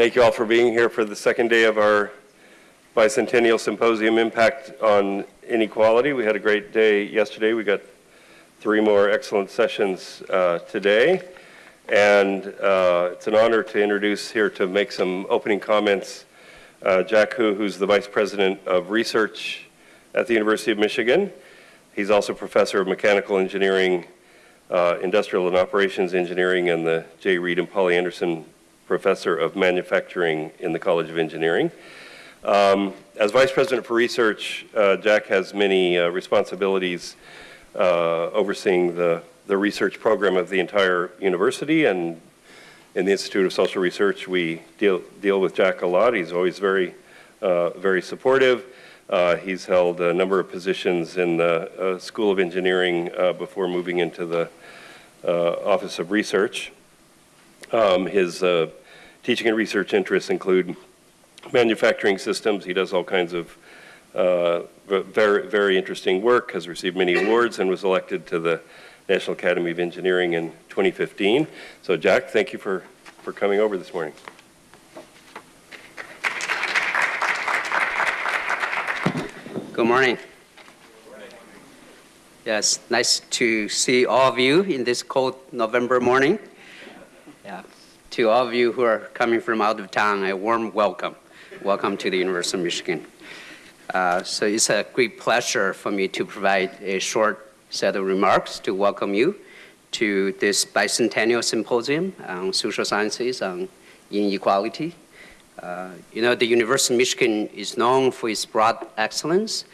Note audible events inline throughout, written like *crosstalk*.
Thank you all for being here for the second day of our Bicentennial Symposium Impact on Inequality. We had a great day yesterday. We got three more excellent sessions uh, today. And uh, it's an honor to introduce here to make some opening comments uh, Jack Hu, who's the Vice President of Research at the University of Michigan. He's also Professor of Mechanical Engineering, uh, Industrial and Operations Engineering, and the J. Reed and Polly Anderson Professor of Manufacturing in the College of Engineering. Um, as Vice President for Research, uh, Jack has many uh, responsibilities uh, overseeing the, the research program of the entire university and in the Institute of Social Research we deal, deal with Jack a lot. He's always very, uh, very supportive. Uh, he's held a number of positions in the uh, School of Engineering uh, before moving into the uh, Office of Research. Um, his teaching and research interests include manufacturing systems. He does all kinds of uh, very, very interesting work, has received many awards, and was elected to the National Academy of Engineering in 2015. So Jack, thank you for, for coming over this morning. Good morning. Yes, nice to see all of you in this cold November morning. Yeah. To all of you who are coming from out of town, a warm welcome. Welcome to the University of Michigan. Uh, so it's a great pleasure for me to provide a short set of remarks to welcome you to this bicentennial symposium on social sciences on inequality. Uh, you know, the University of Michigan is known for its broad excellence.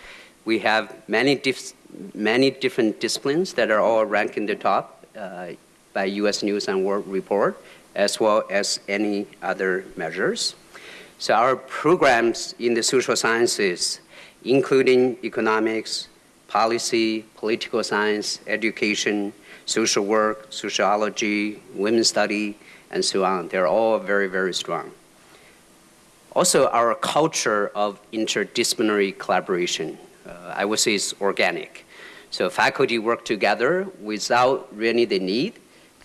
We have many, dif many different disciplines that are all ranked in the top uh, by U.S. News and World Report, as well as any other measures. So our programs in the social sciences including economics, policy, political science, education, social work, sociology, women's study, and so on. They're all very, very strong. Also, our culture of interdisciplinary collaboration, uh, I would say is organic. So faculty work together without really the need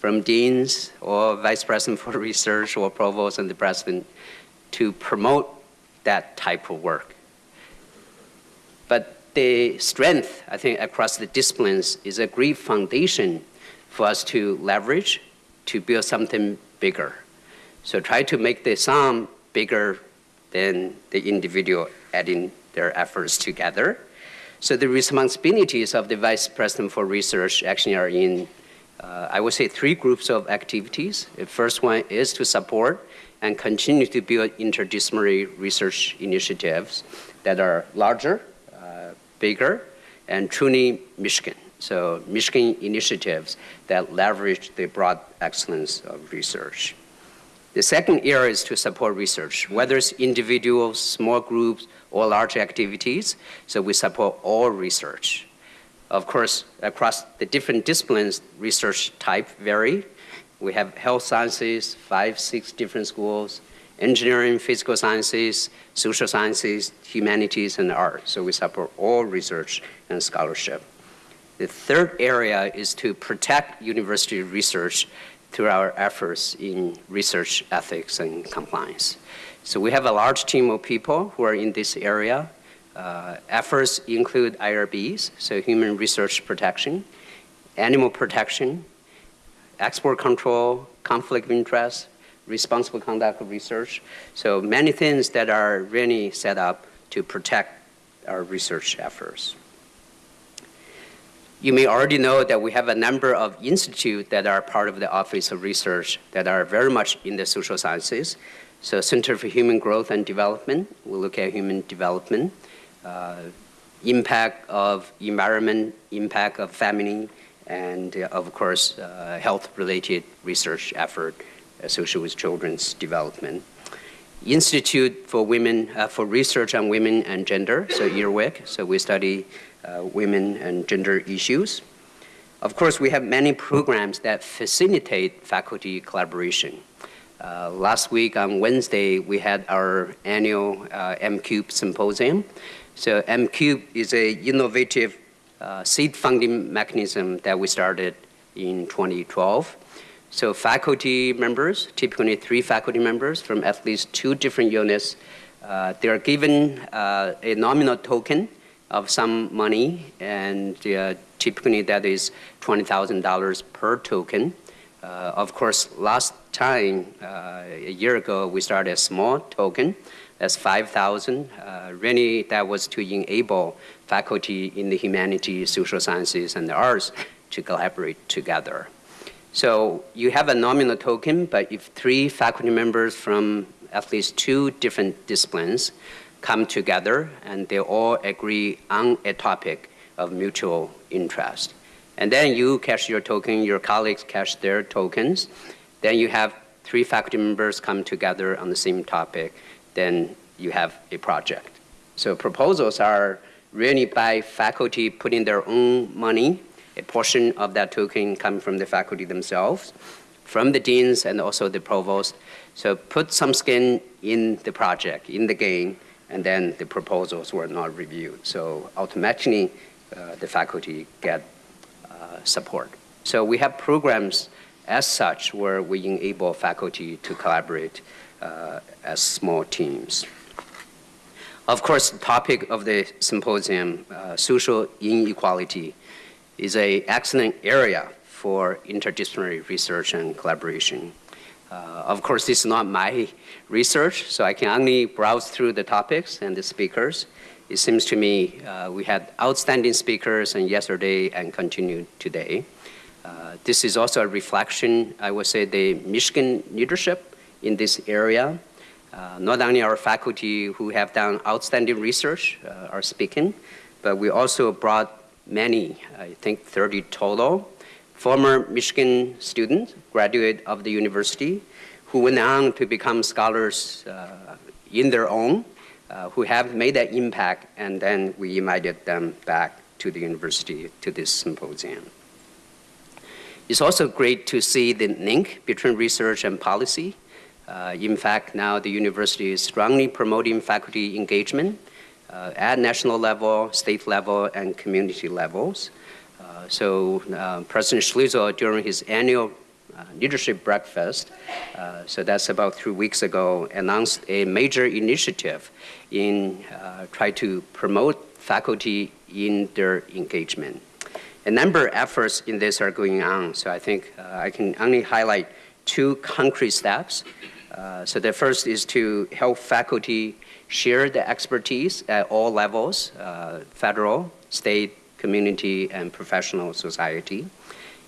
from deans or vice president for *laughs* research or provost and the president to promote that type of work. But the strength, I think, across the disciplines is a great foundation for us to leverage to build something bigger. So try to make the sum bigger than the individual adding their efforts together. So the responsibilities of the Vice President for Research actually are in, uh, I would say, three groups of activities. The first one is to support and continue to build interdisciplinary research initiatives that are larger bigger and truly Michigan. So Michigan initiatives that leverage the broad excellence of research. The second area is to support research, whether it's individuals, small groups, or large activities. So we support all research. Of course, across the different disciplines, research type vary. We have health sciences, five, six different schools, engineering, physical sciences, social sciences, humanities, and art. So we support all research and scholarship. The third area is to protect university research through our efforts in research ethics and compliance. So we have a large team of people who are in this area. Uh, efforts include IRBs, so human research protection, animal protection, export control, conflict of interest, responsible conduct of research. So many things that are really set up to protect our research efforts. You may already know that we have a number of institutes that are part of the Office of Research that are very much in the social sciences. So Center for Human Growth and Development, we look at human development, impact of environment, impact of family, and uh, of course, uh, health-related research effort associated with children's development. Institute for Women, uh, for Research on Women and Gender, so IRWG, so we study uh, women and gender issues. Of course, we have many programs that facilitate faculty collaboration. Uh, last week on Wednesday, we had our annual uh, MCubed symposium. So MCubed is a innovative uh, seed funding mechanism that we started in 2012 So faculty members, typically three faculty members from at least two different units, uh, they are given uh, a nominal token of some money, and uh, typically that is $20,000 per token. Uh, of course, last time, uh, a year ago, we started a small token. That's 5,000. Uh, really, that was to enable faculty in the humanities, social sciences, and the arts to collaborate together. So you have a nominal token, but if three faculty members from at least two different disciplines come together and they all agree on a topic of mutual interest, and then you cash your token, your colleagues cash their tokens, then you have three faculty members come together on the same topic, then you have a project. So proposals are really by faculty putting their own money a portion of that token come from the faculty themselves, from the deans and also the provost. So put some skin in the project, in the game, and then the proposals were not reviewed. So automatically, uh, the faculty get uh, support. So we have programs as such where we enable faculty to collaborate as small teams. Of course, the topic of the symposium, uh, social inequality, is an excellent area for interdisciplinary research and collaboration. Uh, of course, this is not my research, so I can only browse through the topics and the speakers. It seems to me uh, we had outstanding speakers and yesterday and continue today. Uh, this is also a reflection, I would say, the Michigan leadership in this area. Uh, not only our faculty who have done outstanding research uh, are speaking, but we also brought many, I think 30 total, former Michigan students, graduate of the university, who went on to become scholars uh, in their own, uh, who have made that impact, and then we invited them back to the university to this symposium. It's also great to see the link between research and policy. Uh, in fact, now the university is strongly promoting faculty engagement uh, at national level, state level, and community levels. Uh, so uh, President Schlissel, during his annual leadership breakfast, so that's about three weeks ago, announced a major initiative in try to promote faculty in their engagement. A number of efforts in this are going on, so I think uh, I can only highlight two concrete steps. Uh, so the first is to help faculty share the expertise at all levels, uh, federal, state, community, and professional society.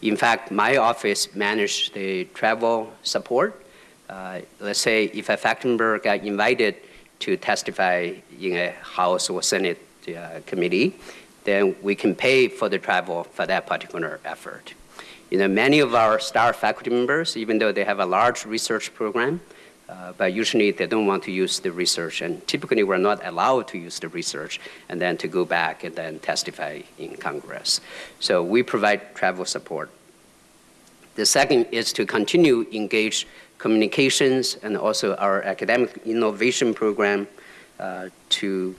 In fact, my office managed the travel support. Uh, let's say if a faculty member got invited to testify in a House or Senate uh, committee, then we can pay for the travel for that particular effort. You know, many of our star faculty members, even though they have a large research program, uh, but usually they don't want to use the research, and typically we're not allowed to use the research and then to go back and then testify in Congress. So we provide travel support. The second is to continue engage communications and also our academic innovation program uh, to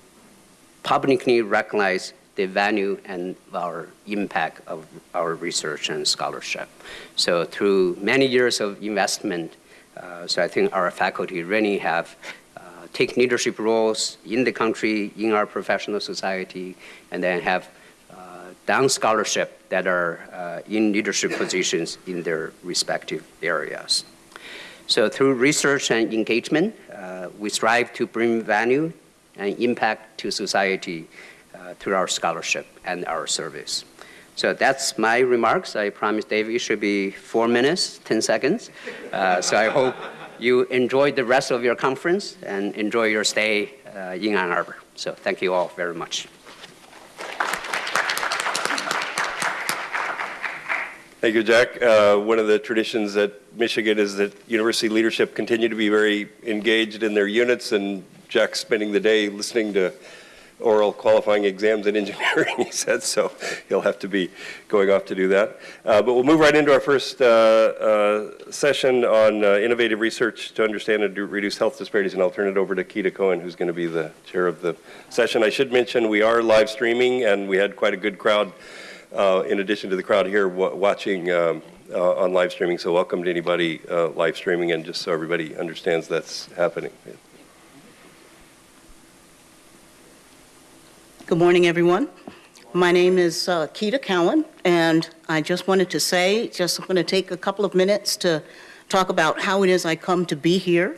publicly recognize the value and our impact of our research and scholarship. So through many years of investment uh, so I think our faculty really have uh, take leadership roles in the country, in our professional society, and then have uh, done scholarship that are in leadership positions in their respective areas. So through research and engagement, uh, we strive to bring value and impact to society uh, through our scholarship and our service. So that's my remarks. I promise Dave it should be four minutes, 10 seconds. Uh, so I hope you enjoy the rest of your conference and enjoy your stay uh, in Ann Arbor. So thank you all very much. Thank you, Jack. Uh, one of the traditions at Michigan is that university leadership continue to be very engaged in their units, and Jack's spending the day listening to oral qualifying exams in engineering, *laughs* he said, so he'll have to be going off to do that. Uh, but we'll move right into our first uh, uh, session on uh, innovative research to understand and reduce health disparities, and I'll turn it over to Keita Cowan, who's going to be the chair of the session. I should mention we are live streaming, and we had quite a good crowd, uh, in addition to the crowd here watching um, on live streaming, so welcome to anybody live streaming, and just so everybody understands that's happening. Good morning, everyone. My name is uh, Keita Cowan, and I just wanted to say, just going to take a couple of minutes to talk about how it is I come to be here.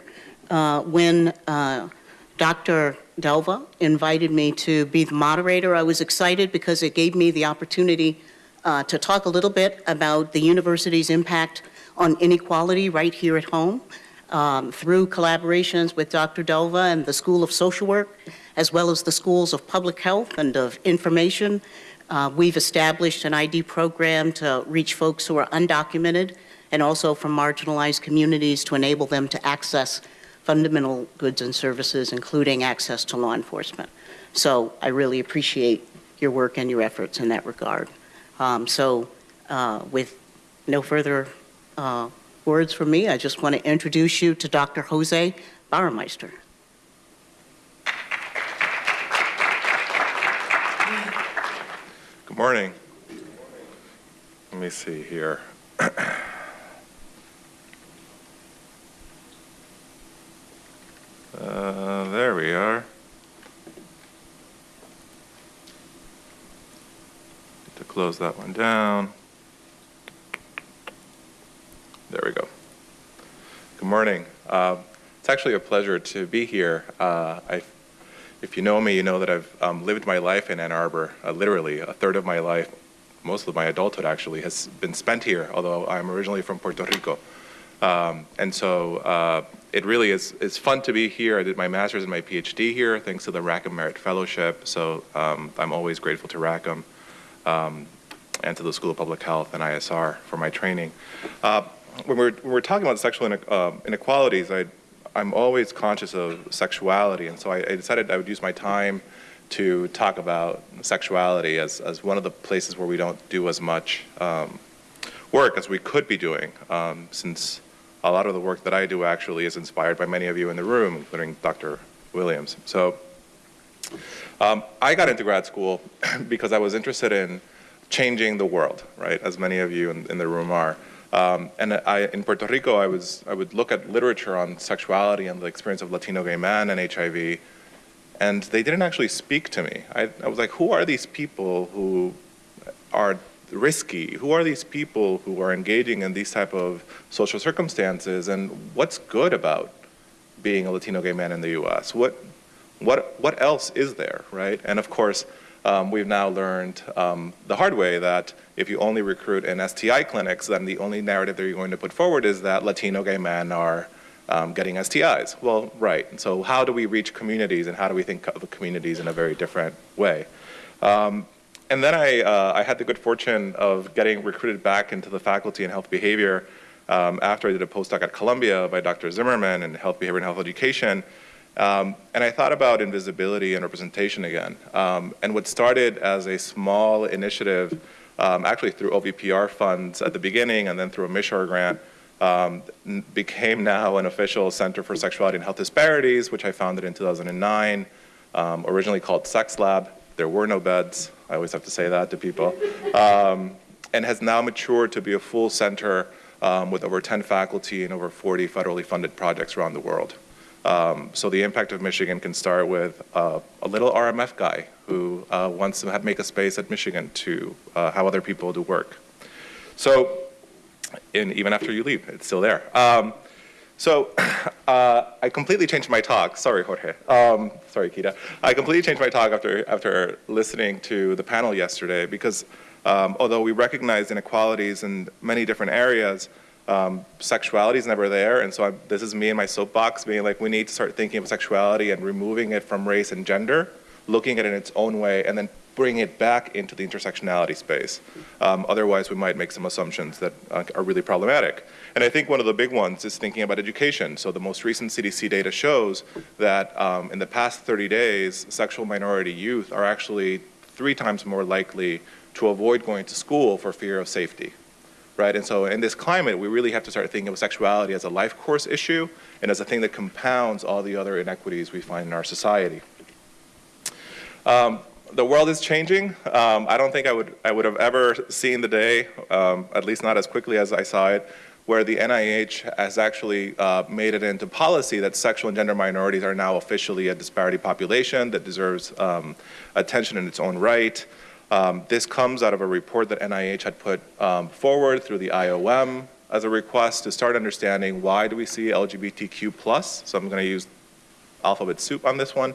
Uh, When uh, Dr. Delva invited me to be the moderator, I was excited because it gave me the opportunity uh, to talk a little bit about the university's impact on inequality right here at home um, through collaborations with Dr. Delva and the School of Social Work, as well as the Schools of Public Health and of Information. Uh, We've established an ID program to reach folks who are undocumented and also from marginalized communities to enable them to access fundamental goods and services, including access to law enforcement. So I really appreciate your work and your efforts in that regard. Um, So uh, with no further uh, words from me, I just want to introduce you to Dr. Jose Bauermeister. Good morning. Let me see here. Uh, There we are. Need to close that one down. There we go. Good morning. Uh, It's actually a pleasure to be here. Uh, I if you know me, you know that I've um, lived my life in Ann Arbor. Uh, literally, a third of my life, most of my adulthood actually, has been spent here. Although I'm originally from Puerto Rico, um, and so uh, it really is is fun to be here. I did my master's and my PhD here, thanks to the Rackham Merit Fellowship. So um, I'm always grateful to Rackham um, and to the School of Public Health and ISR for my training. Uh, when we're when we're talking about sexual uh, inequalities, I I'm always conscious of sexuality, and so I, I decided I would use my time to talk about sexuality as, as one of the places where we don't do as much um, work as we could be doing, um, since a lot of the work that I do actually is inspired by many of you in the room, including Dr. Williams. So um, I got into grad school *clears throat* because I was interested in changing the world, right, as many of you in, in the room are. Um, and I, in Puerto Rico, I, was, I would look at literature on sexuality and the experience of Latino gay men and HIV, and they didn't actually speak to me. I, I was like, who are these people who are risky? Who are these people who are engaging in these type of social circumstances? And what's good about being a Latino gay man in the U.S.? What, what, what else is there, right? And of course, um, we've now learned um, the hard way that if you only recruit in STI clinics, then the only narrative that you're going to put forward is that Latino gay men are um, getting STIs. Well, right. So how do we reach communities and how do we think of communities in a very different way? Um, and then I, uh, I had the good fortune of getting recruited back into the faculty in health behavior um, after I did a postdoc at Columbia by Dr. Zimmerman in health behavior and health education. Um, and I thought about invisibility and representation again. Um, and what started as a small initiative, um, actually through OVPR funds at the beginning and then through a MICHR grant, um, became now an official Center for Sexuality and Health Disparities, which I founded in 2009, um, originally called Sex Lab. There were no beds. I always have to say that to people. *laughs* Um, and has now matured to be a full center um, with over 10 faculty and over 40 federally funded projects around the world. Um, so the impact of Michigan can start with uh, a little RMF guy who uh, wants to make a space at Michigan to uh, how other people do work. So, and even after you leave, it's still there. Um, so *coughs* uh, I completely changed my talk. Sorry, Jorge. Um, sorry, Kita. I completely changed my talk after after listening to the panel yesterday because um, although we recognize inequalities in many different areas, um, sexuality is never there. And so I, this is me in my soapbox being like, we need to start thinking of sexuality and removing it from race and gender, looking at it in its own way, and then bring it back into the intersectionality space. Um, otherwise, we might make some assumptions that uh, are really problematic. And I think one of the big ones is thinking about education. So the most recent CDC data shows that um, in the past 30 days, sexual minority youth are actually three times more likely to avoid going to school for fear of safety right? And so in this climate, we really have to start thinking of sexuality as a life course issue and as a thing that compounds all the other inequities we find in our society. Um, the world is changing. Um, I don't think I would, I would have ever seen the day, um, at least not as quickly as I saw it, where the NIH has actually uh, made it into policy that sexual and gender minorities are now officially a disparity population that deserves um, attention in its own right. Um, this comes out of a report that NIH had put um, forward through the IOM as a request to start understanding why do we see LGBTQ plus. So I'm going to use alphabet soup on this one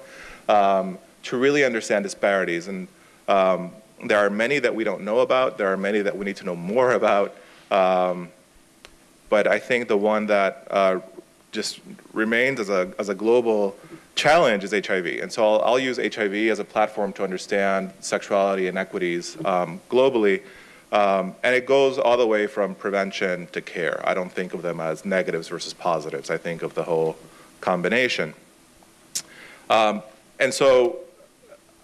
um, to really understand disparities. And um, there are many that we don't know about. There are many that we need to know more *laughs* about. Um, but I think the one that uh, just remains as a, as a global challenge is HIV. And so I'll, I'll use HIV as a platform to understand sexuality inequities um, globally. Um, and it goes all the way from prevention to care. I don't think of them as negatives versus positives. I think of the whole combination. Um, and so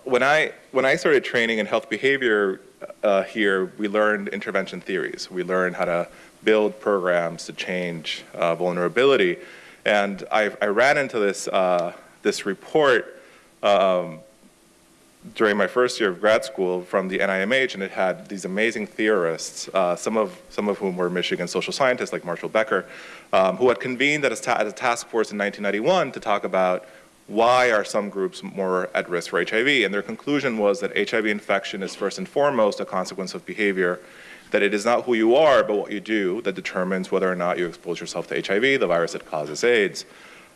when I, when I started training in health behavior uh, here, we learned intervention theories. We learned how to build programs to change uh, vulnerability. And I, I, ran into this, uh, this report um, during my first year of grad school from the NIMH, and it had these amazing theorists, uh, some, of, some of whom were Michigan social scientists like Marshall Becker, um, who had convened at a, at a task force in 1991 to talk about why are some groups more at risk for HIV? And their conclusion was that HIV infection is first and foremost a consequence of behavior that it is not who you are, but what you do that determines whether or not you expose yourself to HIV, the virus that causes AIDS.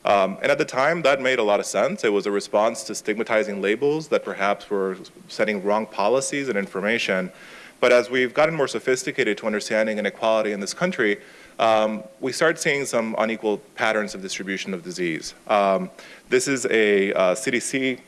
Um, and at the time, that made a lot of sense. It was a response to stigmatizing labels that perhaps were setting wrong policies and information. But as we've gotten more sophisticated to understanding inequality in this country, um, we start seeing some unequal patterns of distribution of disease. Um, this is a uh, CDC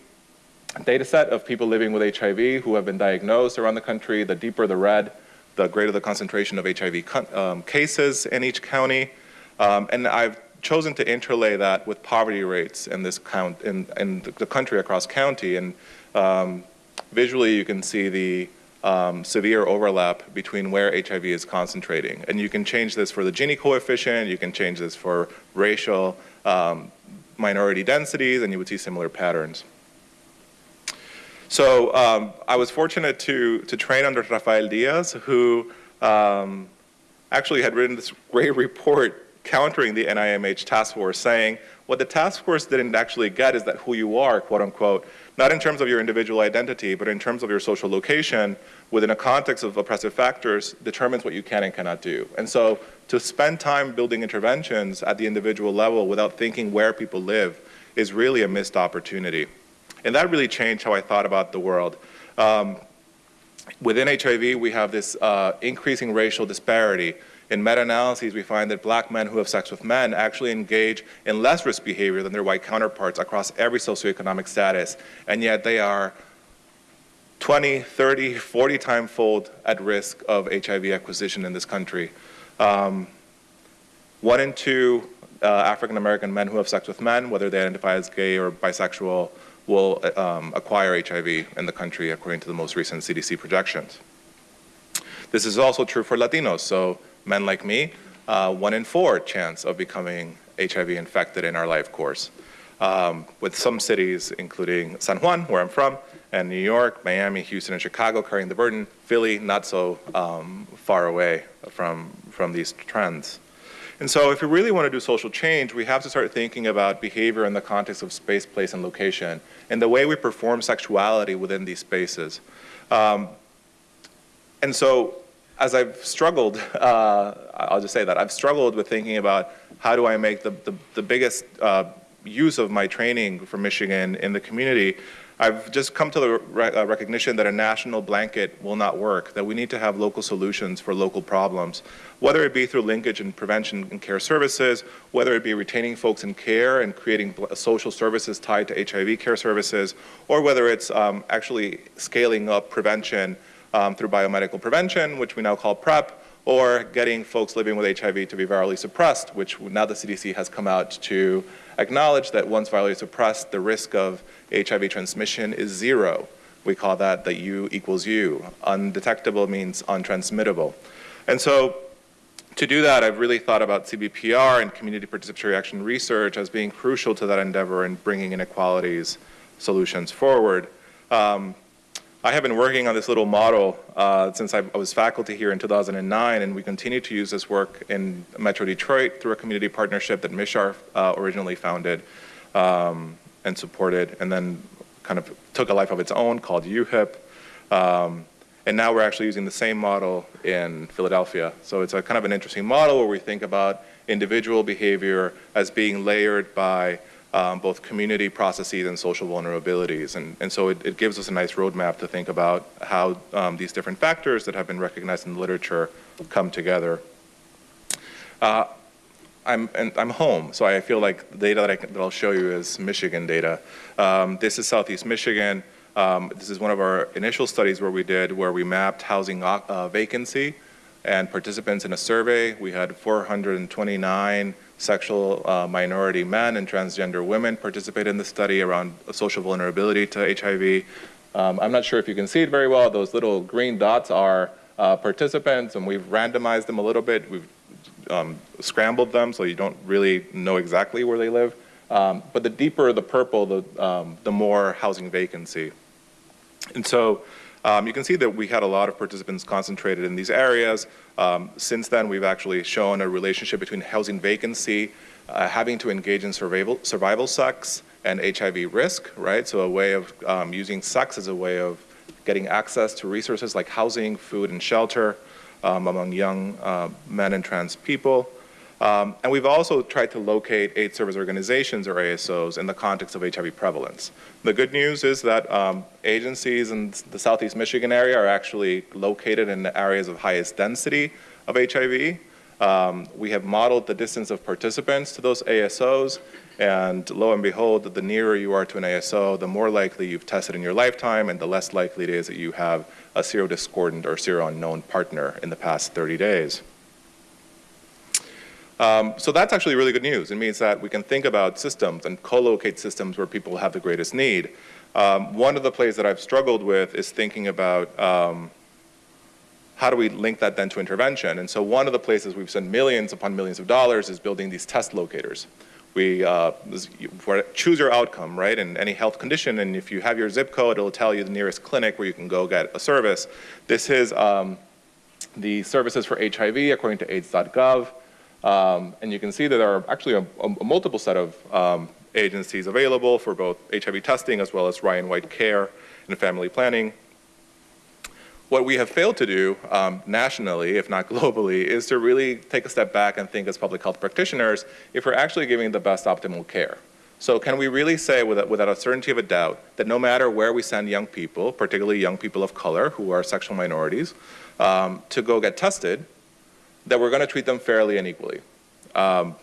data set of people living with HIV who have been diagnosed around the country. The deeper the red, the greater the concentration of HIV um, cases in each county. Um, and I've chosen to interlay that with poverty rates in this count in, in the country across county. And um, visually, you can see the um, severe overlap between where HIV is concentrating. And you can change this for the Gini coefficient, you can change this for racial um, minority densities, and you would see similar patterns. So um, I was fortunate to, to train under Rafael Diaz, who um, actually had written this *laughs* great report countering the NIMH task force, saying what the task force didn't actually get is that who you are, quote unquote, not in terms of your individual identity, but in terms of your social location within a context of oppressive factors determines what you can and cannot do. And so to spend time building interventions at the individual level without thinking where people live is really a missed opportunity. And that really changed how I thought about the world. Um, within HIV, we have this uh, increasing racial disparity. In meta-analyses, we find that black men who have sex with men actually engage in less risk behavior than their white counterparts across every socioeconomic status, and yet they are 20, 30, 40 time fold at risk of HIV acquisition in this country. Um, one in two uh, African American men who have sex with men, whether they identify as gay or bisexual, will um, acquire HIV in the country according to the most recent CDC projections. This is also true for Latinos. So men like me, uh, one in four chance of becoming HIV infected in our life course. Um, with some cities, including San Juan, where I'm from, and New York, Miami, Houston, and Chicago carrying the burden, Philly not so um, far away from, from these trends. And so if we really want to do social change, we have to start thinking about behavior in the context of space, place, and location, and the way we perform sexuality within these spaces. Um, and so as I've struggled, *laughs* uh, I'll just say that, I've struggled with thinking about how do I make the, the, the biggest uh, use of my training from Michigan in the community, I've just come to the re uh, recognition that a national blanket will not work, that we need to have local solutions for local problems, whether it be through linkage and prevention and care services, whether it be retaining folks in care and creating social services tied to HIV care services, or whether it's um, actually scaling up prevention um, through biomedical prevention, which we now call PrEP, or getting folks living with HIV to be virally suppressed, which now the CDC has come out to acknowledge that once virally suppressed, the risk of HIV transmission is zero. We call that the U equals U. Undetectable means untransmittable. And so to do that, I've really thought about CBPR and community participatory action research as being crucial to that endeavor in bringing inequalities solutions forward. Um, I have been working on this little model uh, since I was faculty here in 2009, and we continue to use this work in Metro Detroit through a community partnership that MICHR uh, originally founded um, and supported, and then kind of took a life of its own called UHIP. Um, and now we're actually using the same model in Philadelphia. So it's a kind of an interesting model where we think about individual behavior as being layered by um, both community processes and social vulnerabilities. And, and so it, it gives us a nice roadmap to think about how um, these different factors that have been recognized in the literature come together. Uh, I'm, and I'm home, so I feel like the data that, I can, that I'll show you is Michigan data. Um, this is Southeast Michigan. Um, this is one of our initial studies where we did, where we mapped housing uh, vacancy and participants in a survey. We had 429 sexual uh, minority men and transgender women participate in the study around social vulnerability to HIV. Um, I'm not sure if you can see it very well. Those little green dots are uh, participants, and we've randomized them a little bit. We've um, scrambled them so you don't really know exactly where they live. Um, but the deeper the purple, the, um, the more housing vacancy. And so um, you can see that we had a lot of participants concentrated in these areas. Um, since then, we've actually shown a relationship between housing vacancy, uh, having to engage in survival, survival sex, and HIV risk, right? So a way of um, using sex as a way of getting access to resources like housing, food, and shelter um, among young uh, men and trans people. Um, and we've also tried to locate AIDS service organizations or ASOs in the context of HIV prevalence. The good news is that um, agencies in the Southeast Michigan area are actually located in the areas of highest density of HIV. Um, we have modeled the distance of participants to those ASOs, and lo and behold, the nearer you are to an ASO, the more likely you've tested in your lifetime, and the less likely it is that you have a serodiscordant or serounknown partner in the past 30 days. Um, so that's actually really good news. It means that we can think about systems and co-locate systems where people have the greatest need. Um, one of the plays that I've struggled with is thinking about um, how do we link that then to intervention? And so one of the places we've spent millions upon millions of dollars is building these test locators. We uh, choose your outcome, right, in any health condition, and if you have your zip code, it'll tell you the nearest clinic where you can go get a service. This is um, the services for HIV according to AIDS.gov. Um, and you can see that there are actually a, a multiple set of um, agencies available for both HIV testing as well as Ryan White care and family planning. What we have failed to do um, nationally, if not *laughs* globally, is to really take a step back and think as public health practitioners if we're actually giving the best optimal care. So can we really say without, without a certainty of a doubt that no matter where we send young people, particularly young people of color who are sexual minorities, um, to go get tested, that we're going to treat them fairly and equally. Um,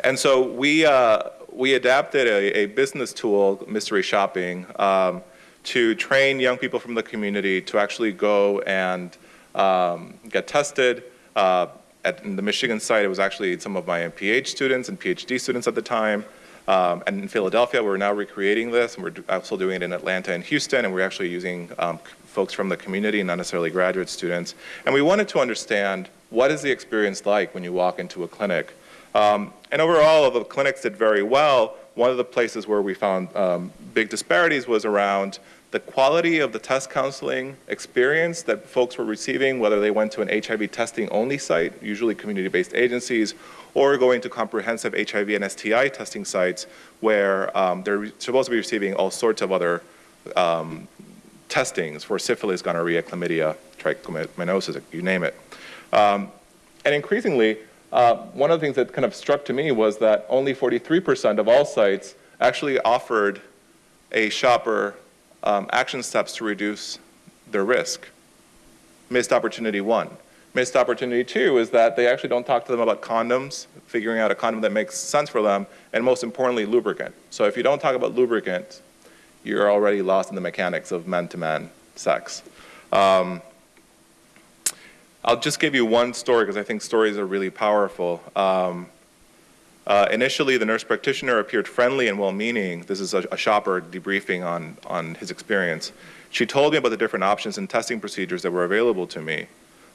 and so we, uh, we adapted a, a, business tool, mystery shopping, um, to train young people from the community to actually go and um, get tested. Uh, at the Michigan site, it was actually some of my MPH students and PhD students at the time. Um, and in Philadelphia, we're now recreating this, and we're also doing it in Atlanta and Houston, and we're actually using um, folks from the community, not necessarily graduate students. And we wanted to understand what is the experience like when you walk into a clinic. Um, and overall, the clinics did very well. One of the places where we found um, big disparities was around the quality of the test counseling experience that folks were receiving, whether they went to an HIV testing only site, usually community-based agencies, or going to comprehensive HIV and STI testing sites where um, they're supposed to be receiving all sorts of other um, testings for syphilis, gonorrhea, chlamydia, trichomoniasis, you name it. Um, and increasingly, uh, one of the things that kind of struck to me was that only 43% of all sites actually offered a shopper um, action steps to reduce their risk. Missed opportunity one. Missed opportunity two is that they actually don't talk to them about condoms, figuring out a condom that makes sense for them, and most importantly, lubricant. So if you don't talk about lubricant, you're already lost in the mechanics of man-to-man sex. Um, I'll just give you one story because I think stories are really powerful. Um, uh, initially, the nurse practitioner appeared friendly and well-meaning. This is a, a, shopper debriefing on, on his experience. She told me about the different options and testing procedures that were available to me.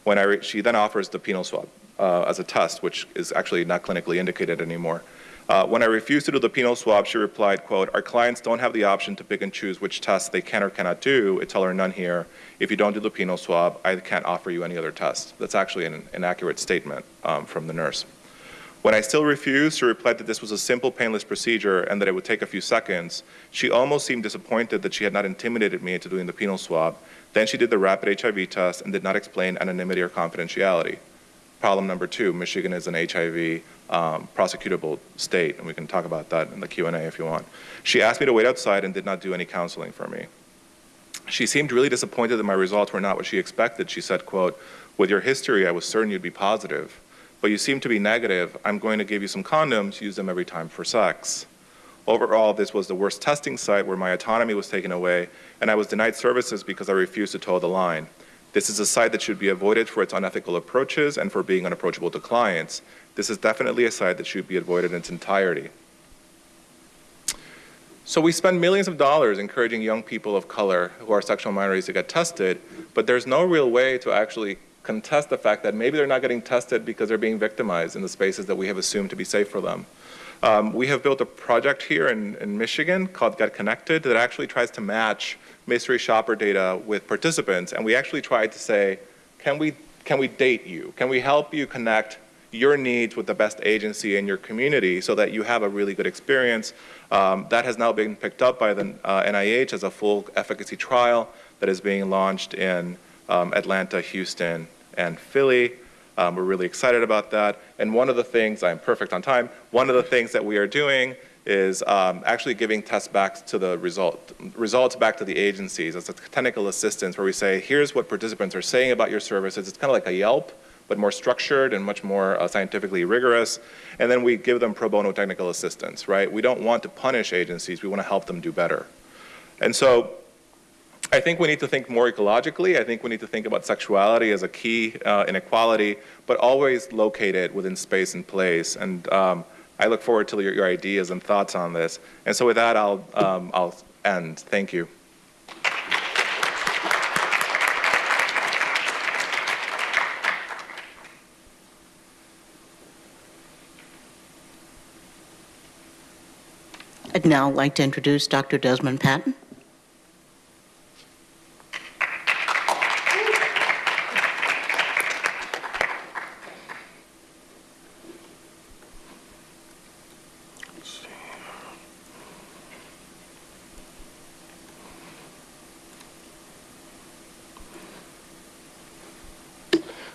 When I she then offers the penile swab uh, as a test, which is actually not clinically indicated anymore. Uh, When I refused to do the penile swab, she replied, quote, "Our clients don't have the option to pick and choose which tests they can or cannot do. It's all or none here. If you don't do the penile swab, I can't offer you any other test." That's actually an inaccurate statement um, from the nurse. When I still refused, she replied that this was a simple, painless procedure and that it would take a few seconds. She almost seemed disappointed that she had not intimidated me into doing the penile swab. Then she did the rapid HIV test and did not explain anonymity or confidentiality. Problem number two, Michigan is an HIV um, prosecutable state, and we can talk about that in the Q&A if you want. She asked me to wait outside and did not do any counseling for me. She seemed really disappointed that my results were not what she expected. She said, quote, with your history, I was certain you'd be positive, but you seem to be negative. I'm going to give you some condoms, use them every time for sex. Overall, this was the worst testing site where my autonomy was taken away, and I was denied services because I refused to toe the line. This is a site that should be avoided for its unethical approaches and for being unapproachable to clients. This is definitely a site that should be avoided in its entirety. So we spend millions of dollars encouraging young people of color who are sexual minorities to get tested, but there's no real way to actually contest the fact that maybe they're not getting tested because they're being victimized in the spaces that we have assumed to be safe for them. Um, we have built a project here in, in Michigan called Get Connected that actually tries to match mystery shopper data with participants, and we actually tried to say, can we, can we date you? Can we help you connect your needs with the best agency in your community so that you have a really good experience? Um, that has now been picked up by the uh, NIH as a full efficacy trial that is being launched in um, Atlanta, Houston, and Philly. Um, we're really excited about that. And one of the things, I'm perfect on time, one of the things that we are doing is um, actually giving tests back to the result, results back to the agencies as a technical assistance where we say, here's what participants are saying about your services. It's kind of like a Yelp, but more structured and much more uh, scientifically rigorous. And then we give them pro bono technical assistance, right? We don't want to punish agencies, we want to help them do better. And so I think we need to think more ecologically. I think we need to think about sexuality as a key uh, inequality, but always located within space and place. And um, I look forward to your, your, ideas and thoughts on this. And so with that, I'll, um, I'll end. Thank you. I'd now like to introduce Dr. Desmond Patton.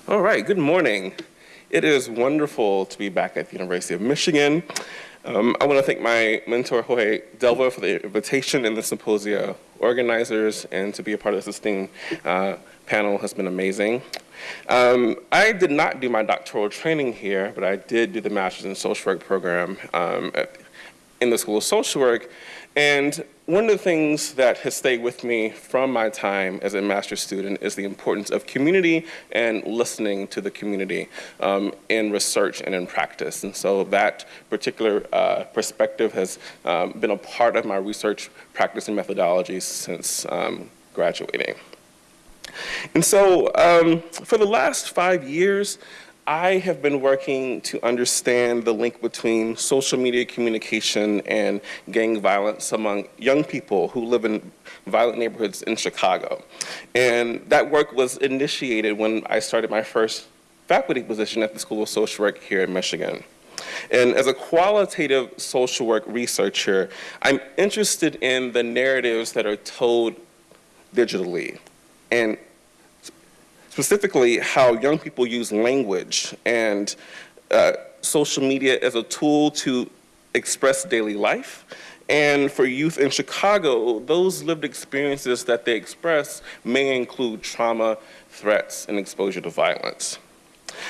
All right, good morning. It is wonderful to be back at the University of Michigan. Um, I want to thank my mentor, Jorge Delva, for the invitation and the symposia organizers, and to be a part of this esteemed uh, panel has been amazing. Um, I did not do my doctoral training here, but I did do the Master's in Social Work program um, at, in the School of Social Work. And one of the things that has stayed with me from my time as a master's student is the importance of community and listening to the community um, in research and in practice. And so that particular uh, perspective has um, been a part of my research practice and methodology since um, graduating. And so um, for the last five years, I have been working to understand the link between social media communication and gang violence among young people who live in violent neighborhoods in Chicago. And that work was initiated when I started my first faculty position at the School of Social Work here in Michigan. And as a qualitative social work researcher, I'm interested in the narratives that are told digitally and specifically how young people use language and uh, social media as a tool to express daily life. And for youth in Chicago, those lived experiences that they express may include trauma, threats, and exposure to violence.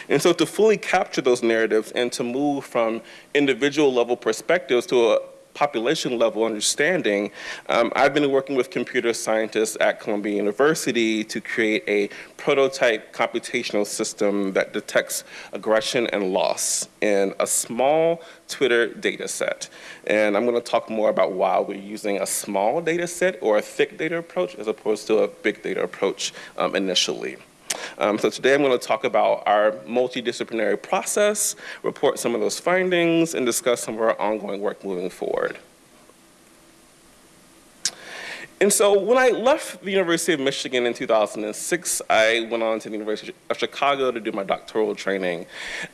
And so to fully capture those narratives and to move from individual level perspectives to a population level understanding, um, I've been working with computer scientists at Columbia University to create a prototype computational system that detects aggression and loss in a small Twitter data set. And I'm going to talk more about why we're using a small data set or a thick data approach as opposed to a big data approach um, initially. Um, so today I'm going to talk about our multidisciplinary process, report some of those findings, and discuss some of our ongoing work moving forward. And so when I left the University of Michigan in 2006, I went on to the University of Chicago to do my doctoral training.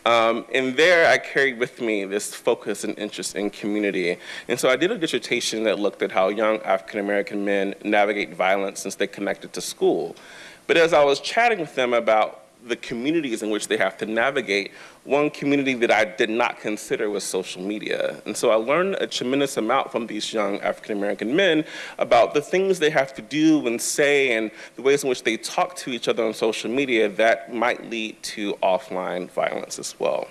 Um, and there I carried with me this focus and interest in community. And so I did a dissertation that looked at how young African American men navigate violence since they connected to school. But as I was chatting with them about the communities in which they have to navigate, one community that I did not consider was social media. And so I learned a tremendous amount from these young African American men about the things they have to do and say and the ways in which they talk to each other on social media that might lead to offline violence as well.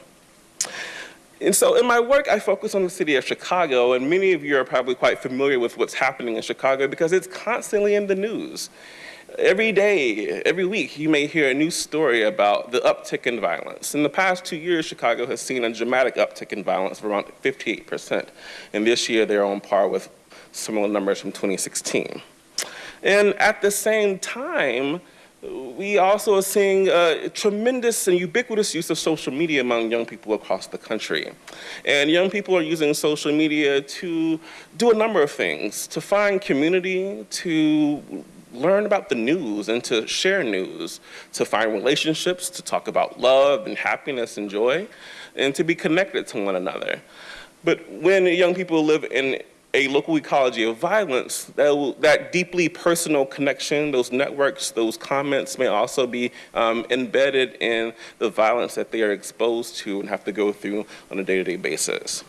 And so in my work, I focus on the city of Chicago, and many of you are probably quite familiar with what's happening in Chicago because it's constantly in the news. Every day, every week, you may hear a new story about the uptick in violence. In the past two years, Chicago has seen a dramatic uptick in violence of around 58%. And this year, they're on par with similar numbers from 2016. And at the same time, we also are seeing a tremendous and ubiquitous use of social media among young people across the country. And young people are using social media to do a number of things, to find community, to learn about the news and to share news, to find relationships, to talk about love and happiness and joy, and to be connected to one another. But when young people live in a local ecology of violence, that, that deeply personal connection, those networks, those comments may also be um, embedded in the violence that they are exposed to and have to go through on a day-to-day -day basis.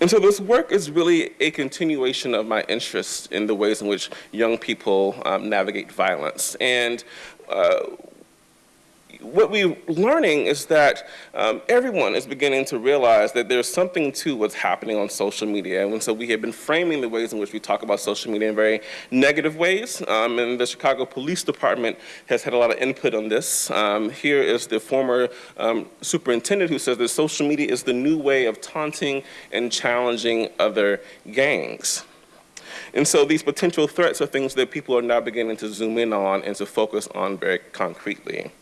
And so this work is really a continuation of my interest in the ways in which young people um, navigate violence. And uh, what we're learning is that um, everyone is beginning to realize that there's something to what's happening on social media. And so we have been framing the ways in which we talk about social media in very negative ways. Um, and the Chicago Police Department has had a lot of input on this. Um, here is the former um, superintendent who says that social media is the new way of taunting and challenging other gangs. And so these potential threats are things that people are now beginning to zoom in on and to focus on very concretely.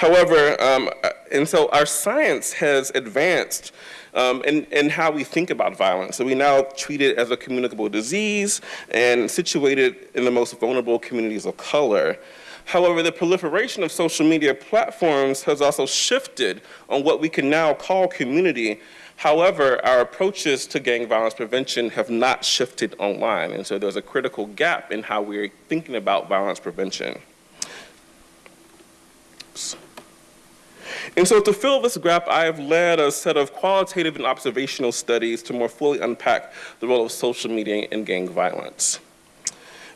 However, um, and so our science has advanced um, in, in how we think about violence. So we now treat it as a communicable disease and situated in the most vulnerable communities of color. However, the proliferation of social media platforms has also shifted on what we can now call community. However, our approaches to gang violence prevention have not shifted online. And so there's a critical gap in how we're thinking about violence prevention. And so to fill this gap, I have led a set of qualitative and observational studies to more fully unpack the role of social media in gang violence.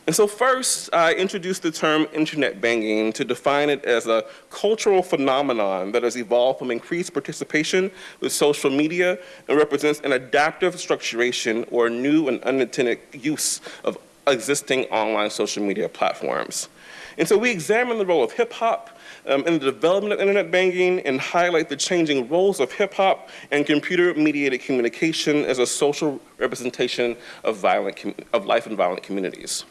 And so first, I introduced the term internet banging to define it as a cultural phenomenon that has evolved from increased participation with social media and represents an adaptive structuration or new and unintended use of existing online social media platforms. And so we examine the role of hip hop, um, in the development of internet banging and highlight the changing roles of hip hop and computer mediated communication as a social representation of, violent, of life in violent communities.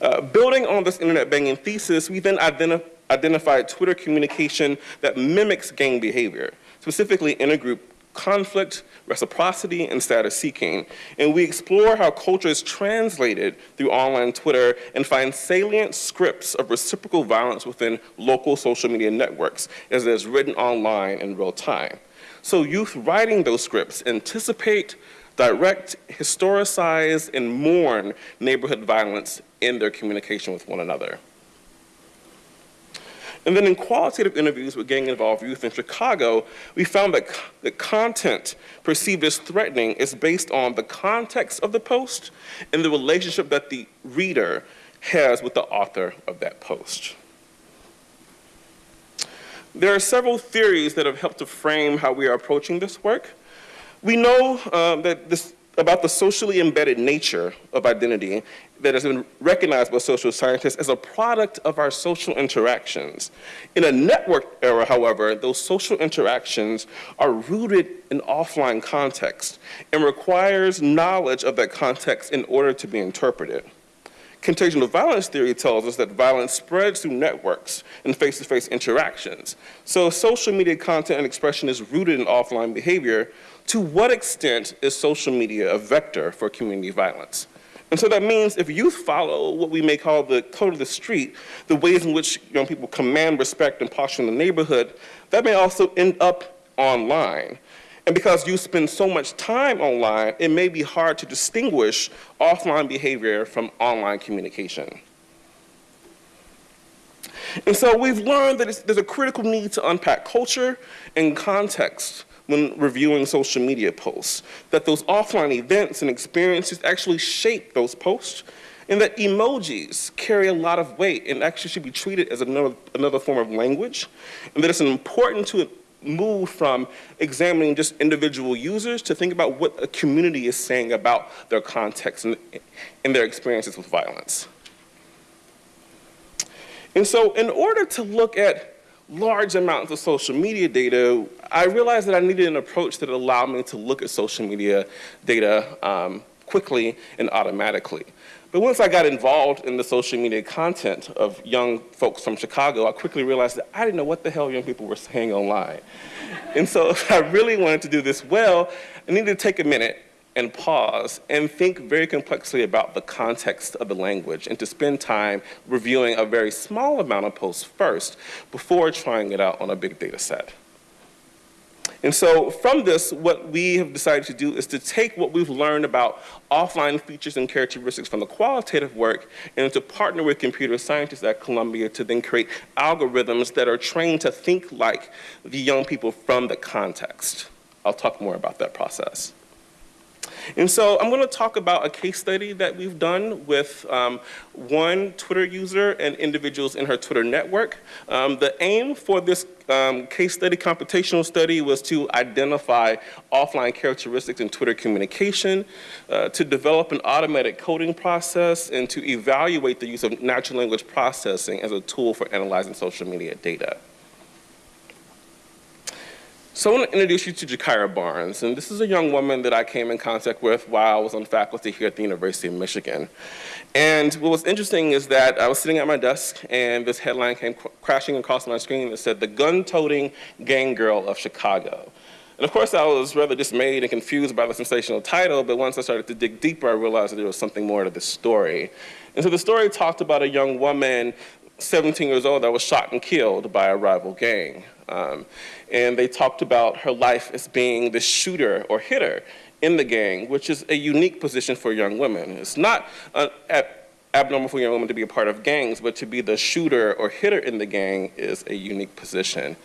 Uh, building on this internet banging thesis, we then identif identified Twitter communication that mimics gang behavior, specifically intergroup conflict, reciprocity, and status seeking. And we explore how culture is translated through online Twitter and find salient scripts of reciprocal violence within local social media networks as it is written online in real time. So youth writing those scripts anticipate, direct, historicize, and mourn neighborhood violence in their communication with one another. And then in qualitative interviews with gang-involved youth in Chicago, we found that the content perceived as threatening is based on the context of the post and the relationship that the reader has with the author of that post. There are several theories that have helped to frame how we are approaching this work. We know um, that this about the socially embedded nature of identity that has been recognized by social scientists as a product of our social interactions. In a network era, however, those social interactions are rooted in offline context and requires knowledge of that context in order to be interpreted. Contagion of violence theory tells us that violence spreads through networks and face-to-face interactions. So social media content and expression is rooted in offline behavior. To what extent is social media a vector for community violence? And so that means if youth follow what we may call the code of the street, the ways in which young people command respect and posture in the neighborhood, that may also end up online. And because you spend so much time online, it may be hard to distinguish offline behavior from online communication. And so we've learned that there's a critical need to unpack culture and context when reviewing social media posts, that those offline events and experiences actually shape those posts, and that emojis carry a lot of weight and actually should be treated as another, another form of language, and that it's important to move from examining just individual users to think about what a community is saying about their context and, and their experiences with violence. And so in order to look at large amounts of social media data, I realized that I needed an approach that allowed me to look at social media data um, quickly and automatically. But once I got involved in the social media content of young folks from Chicago, I quickly realized that I didn't know what the hell young people were saying online. and so if *laughs* I really wanted to do this well, I needed to take a minute and pause and think very complexly about the context of the language and to spend time reviewing a very small amount of posts first before trying it out on a big data set. And so from this, what we have decided to do is to take what we've learned about offline features and characteristics from the qualitative work and to partner with computer scientists at Columbia to then create algorithms that are trained to think like the young people from the context. I'll talk more about that process. And so I'm going to talk about a case study that we've done with um, one Twitter user and individuals in her Twitter network. Um, the aim for this um, case study, computational study, was to identify offline characteristics in Twitter communication, uh, to develop an automatic coding process, and to evaluate the use of natural language processing as a tool for analyzing social media data. So I want to introduce you to Gakirah Barnes, and this is a young woman that I came in contact with while I was on faculty here at the University of Michigan. And what was interesting is that I was sitting at my desk and this headline came crashing across my screen that said, the gun-toting gang girl of Chicago. And of course I was rather dismayed and confused by the sensational title, but once I started to dig deeper, I realized that there was something more to this story. And so the story talked about a young woman 17 years old that was shot and killed by a rival gang. Um, and they talked about her life as being the shooter or hitter in the gang, which is a unique position for young women. It's not uh, abnormal for young women to be a part of gangs, but to be the shooter or hitter in the gang is a unique position.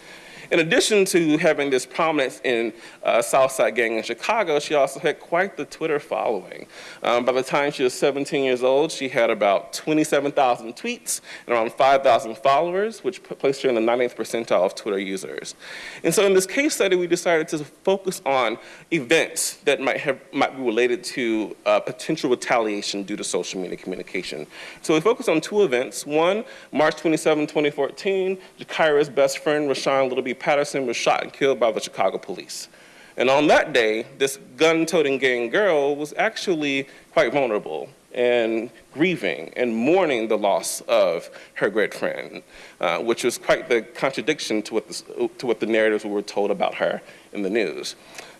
In addition to having this prominence in uh, Southside Gang in Chicago, she also had quite the Twitter following. Um, by the time she was 17 years old, she had about 27,000 tweets and around 5,000 followers, which placed her in the 90th percentile of Twitter users. And so in this case study, we decided to focus on events that might, have, might be related to uh, potential retaliation due to social media communication. So we focused on two events. One, March 27, 2014, Gakirah's best friend, Rashawn Little B. Patterson was shot and killed by the Chicago police. And on that day, this gun-toting gang girl was actually quite vulnerable and grieving and mourning the loss of her great friend, uh, which was quite the contradiction to what, the, to what the narratives were told about her in the news.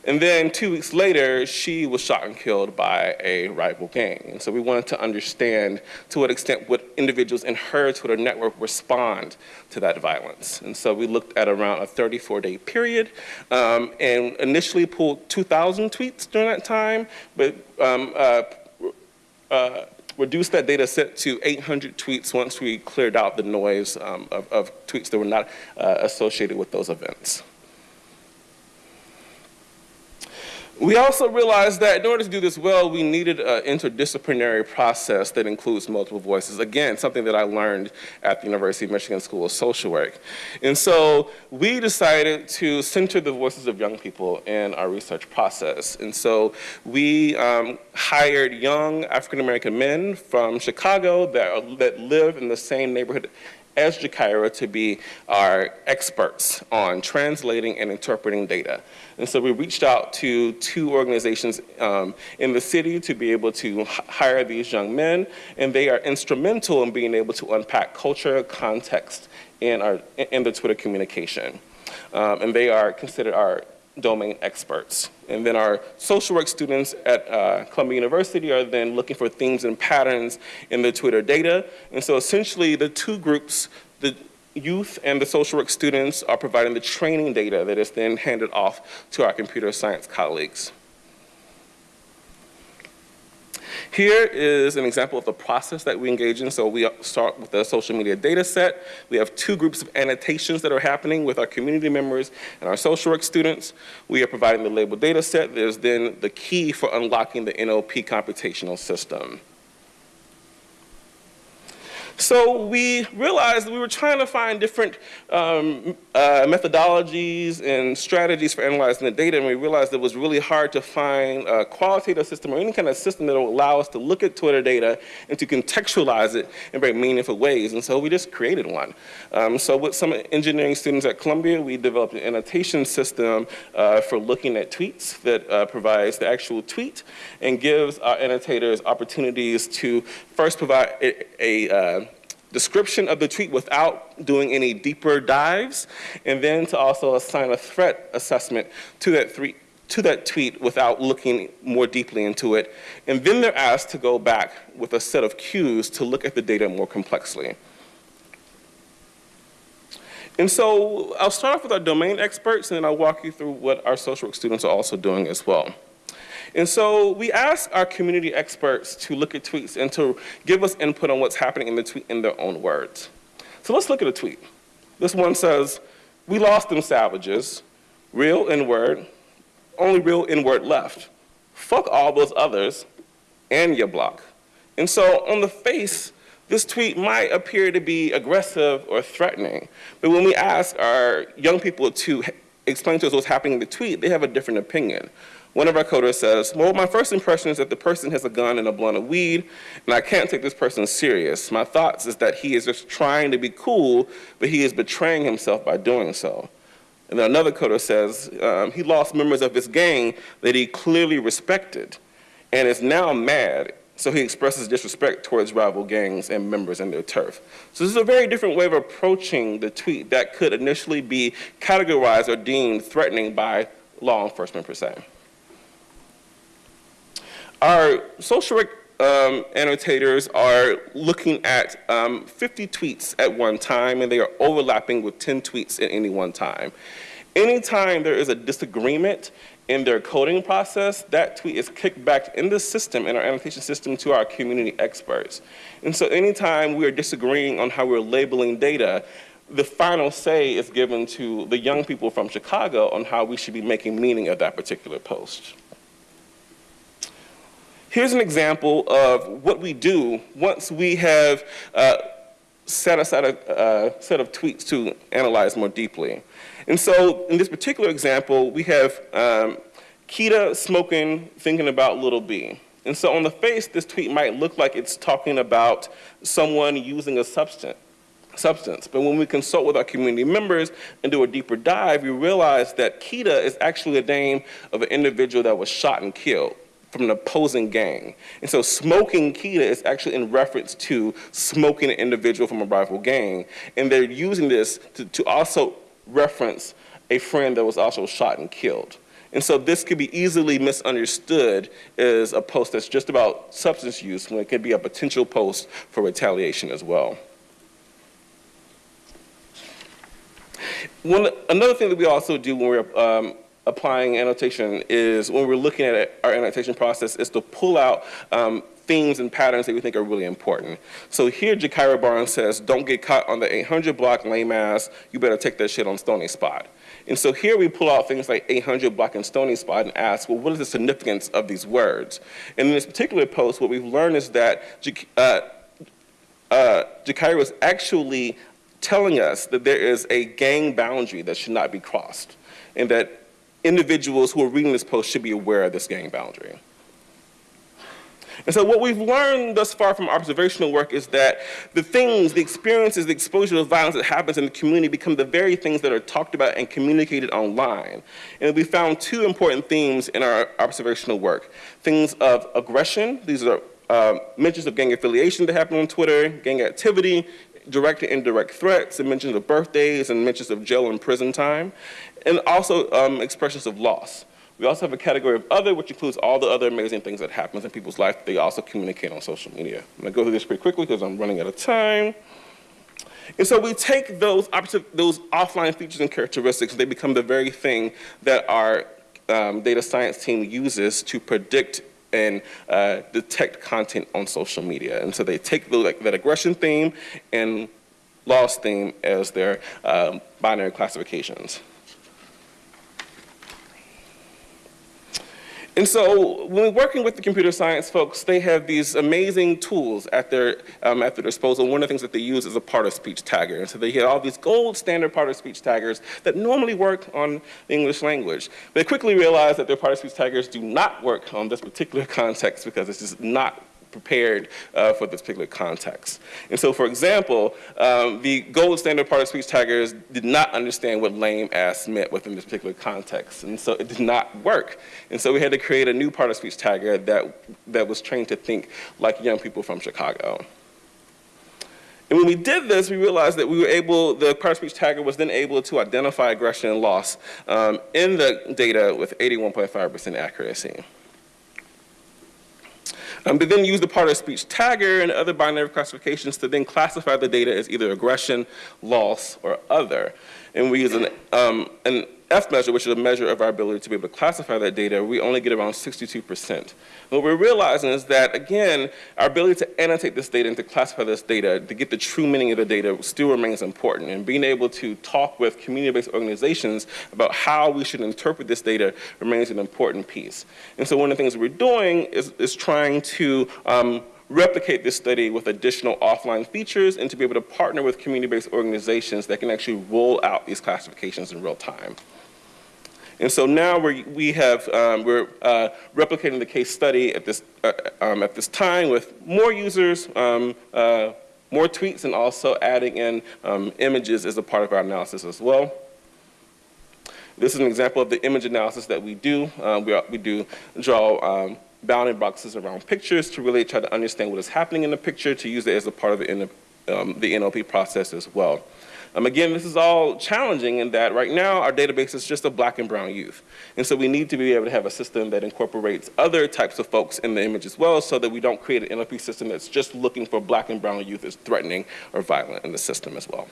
And then two weeks later, she was shot and killed by a rival gang. And so we wanted to understand to what extent would individuals in her Twitter network respond to that violence. And so we looked at around a 34-day period um, and initially pulled 2,000 tweets during that time, but um, uh, uh, reduced that data set to 800 tweets once we cleared out the noise um, of, of, tweets that were not uh, associated with those events. We also realized that in order to do this well, we needed an interdisciplinary process that includes multiple voices. Again, something that I learned at the University of Michigan School of Social Work. And so we decided to center the voices of young people in our research process. And so we um, hired young African American men from Chicago that, that live in the same neighborhood as Gakirah to be our experts on translating and interpreting data. And so we reached out to two organizations um, in the city to be able to hire these young men, and they are instrumental in being able to unpack culture, context, in, our, in the Twitter communication. Um, and they are considered our domain experts. And then our social work students at uh, Columbia University are then looking for themes and patterns in the Twitter data. And so essentially the two groups, the youth and the social work students are providing the training data that is then handed off to our computer science colleagues. Here is an example of the process that we engage in. So we start with the social media data set. We have two groups of annotations that are happening with our community members and our social work students. We are providing the label data set. There's then the key for unlocking the NLP computational system. So we realized we were trying to find different um, uh, methodologies and strategies for analyzing the data, and we realized it was really hard to find a qualitative system or any kind of system that will allow us to look at Twitter data and to contextualize it in very meaningful ways. And so we just created one. Um, so with some engineering students at Columbia, we developed an annotation system uh, for looking at tweets that uh, provides the actual tweet and gives our annotators opportunities to first provide a, a uh, description of the tweet without doing any deeper dives, and then to also assign a threat assessment to that, to that tweet without looking more deeply into it. And then they're asked to go back with a set of cues to look at the data more complexly. And so I'll start off with our domain experts, and then I'll walk you through what our social work students are also doing as well. And so we asked our community experts to look at tweets and to give us input on what's happening in the tweet in their own words. So let's look at a tweet. This one says, we lost them savages, real N-word, only real N-word left. Fuck all those others and your block. And so on the face, this tweet might appear to be aggressive or threatening, but when we ask our young people to explain to us what's happening in the tweet, they have a different opinion. One of our coders says, well, my first impression is that the person has a gun and a blunt of weed, and I can't take this person serious. My thoughts is that he is just trying to be cool, but he is betraying himself by doing so. And then another coder says, um, he lost members of his gang that he clearly respected and is now mad, so he expresses disrespect towards rival gangs and members in their turf. So this is a very different way of approaching the tweet that could initially be categorized or deemed threatening by law enforcement per se. Our social work um, annotators are looking at um, 50 tweets at one time, and they are overlapping with 10 tweets at any one time. Anytime there is a disagreement in their coding process, that tweet is kicked back in the system, in our annotation system, to our community experts. And so anytime we are disagreeing on how we're labeling data, the final say is given to the young people from Chicago on how we should be making meaning of that particular post. Here's an example of what we do once we have uh, set aside a set of tweets to analyze more deeply. And so in this particular example, we have um, Kita smoking, thinking about little b. And so on the face, this tweet might look like it's talking about someone using a substance substance. But when we consult with our community members and do a deeper dive, we realize that Kita is actually the name of an individual that was shot and killed from an opposing gang. And so smoking Kita is actually in reference to smoking an individual from a rival gang. And they're using this to, to also reference a friend that was also shot and killed. And so this could be easily misunderstood as a post that's just about substance use when it could be a potential post for retaliation as well. One, another thing that we also do when we're um, applying annotation is when we're looking at our annotation process is to pull out um, themes and patterns that we think are really important. So here Gakirah Barnes says, don't get caught on the 800 block lame ass, you better take that shit on Stony Spot. And so here we pull out things like 800 block and Stony Spot and ask, well, what is the significance of these words? And in this particular post, what we've learned is that uh, uh, Jakari was actually telling us that there is a gang boundary that should not be crossed, and that individuals who are reading this post should be aware of this gang boundary. And so what we've learned thus far from observational work is that the things, the experiences, the exposure to violence that happens in the community become the very things that are talked about and communicated online. And we found two important themes in our observational work. Things of aggression, these are uh, mentions of gang affiliation that happen on Twitter, gang activity, direct and indirect threats, and mentions of birthdays, and mentions of jail and prison time, and also um, expressions of loss. We also have a category of other, which includes all the other amazing things that happens in people's life. They also communicate on social media. I'm gonna go through this pretty quickly because I'm running out of time. And so we take those, those offline features and characteristics, they become the very thing that our um, data science team uses to predict and uh, detect content on social media. And so they take the, like, that aggression theme and loss theme as their um, binary classifications. And so when working with the computer science folks, they have these amazing tools at their, um, at their disposal. One of the things that they use is a part-of-speech tagger. And so they get all these gold standard part-of-speech taggers that normally work on the English language. They quickly realize that their part-of-speech taggers do not work on this particular *laughs* context because it's just not prepared uh, for this particular context. And so, for example, um, the gold standard part-of-speech taggers did not understand what lame ass meant within this particular context, and so it did not work. And so we had to create a new part-of-speech tagger that, that was trained to think like young people from Chicago. And when we did this, we realized that we were able, the part-of-speech tagger was then able to identify aggression and loss um, in the data with 81.5% accuracy. Um, they then use the part-of-speech tagger and other binary classifications to then classify the data as either aggression, loss, or other. And we use an, um, an F measure, which is a measure of our ability to be able to classify that data, we only get around 62%. What we're realizing is that, again, our ability to annotate this data and to classify this data, to get the true meaning of the data still remains important. And being able to talk with community-based organizations about how we should interpret this data remains an important piece. And so one of the things we're doing is, is trying to um, replicate this study with additional offline features and to be able to partner with community-based organizations that can actually roll out these classifications in real time. And so now we're, we have, um, we're uh, replicating the case study at this, uh, um, at this time with more users, um, uh, more tweets, and also adding in um, images as a part of our analysis as well. This is an example of the image analysis that we do. Uh, we, we do draw um, bounding boxes around pictures to really try to understand what is happening in the picture, to use it as a part of the, um, the NLP process as well. Um, again, this is all challenging in that right now our database is just a black and brown youth. And so we need to be able to have a system that incorporates other types of folks in the image as well so that we don't create an NLP system that's just looking for black and brown youth as threatening or violent in the system as well.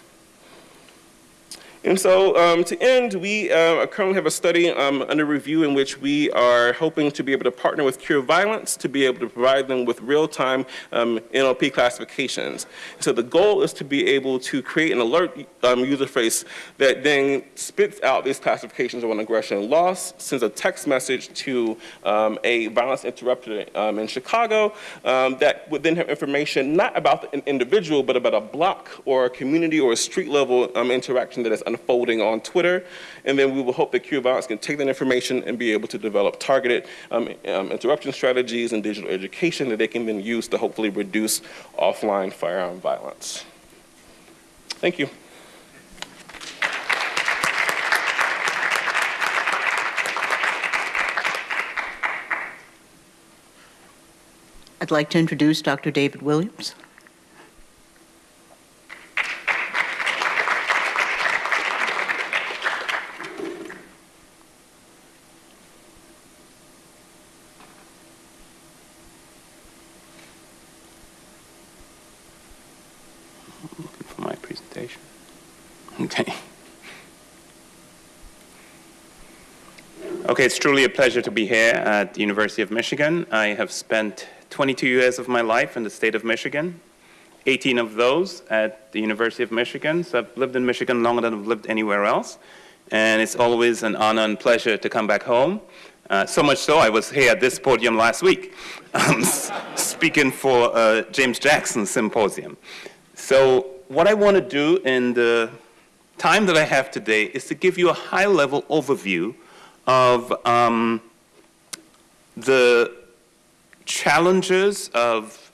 And so um, to end, we uh, currently have a study um, under review in which we are hoping to be able to partner with Cure Violence to be able to provide them with real-time um, NLP classifications. So the goal is to be able to create an alert um, user face that then spits out these classifications on aggression and loss, sends a text message to um, a violence interrupter um, in Chicago that would then have information not about an individual, but about a block or a community or a street level interaction that is unfolding on Twitter. And then we will hope that Cure can take that information and be able to develop targeted um, um, interruption strategies and digital education that they can then use to hopefully reduce offline firearm violence. Thank you. I'd like to introduce Dr. David Williams. Okay. Okay, it's truly a pleasure to be here at the University of Michigan. I have spent 22 years of my life in the state of Michigan, 18 of those at the University of Michigan. So I've lived in Michigan longer than I've lived anywhere else. and it's always an honor and pleasure to come back home. Uh, so much so, I was here at this podium last week, *laughs* um, speaking for uh, James Jackson Symposium. So what I want to do in the time that I have today is to give you a high-level overview of um, the challenges of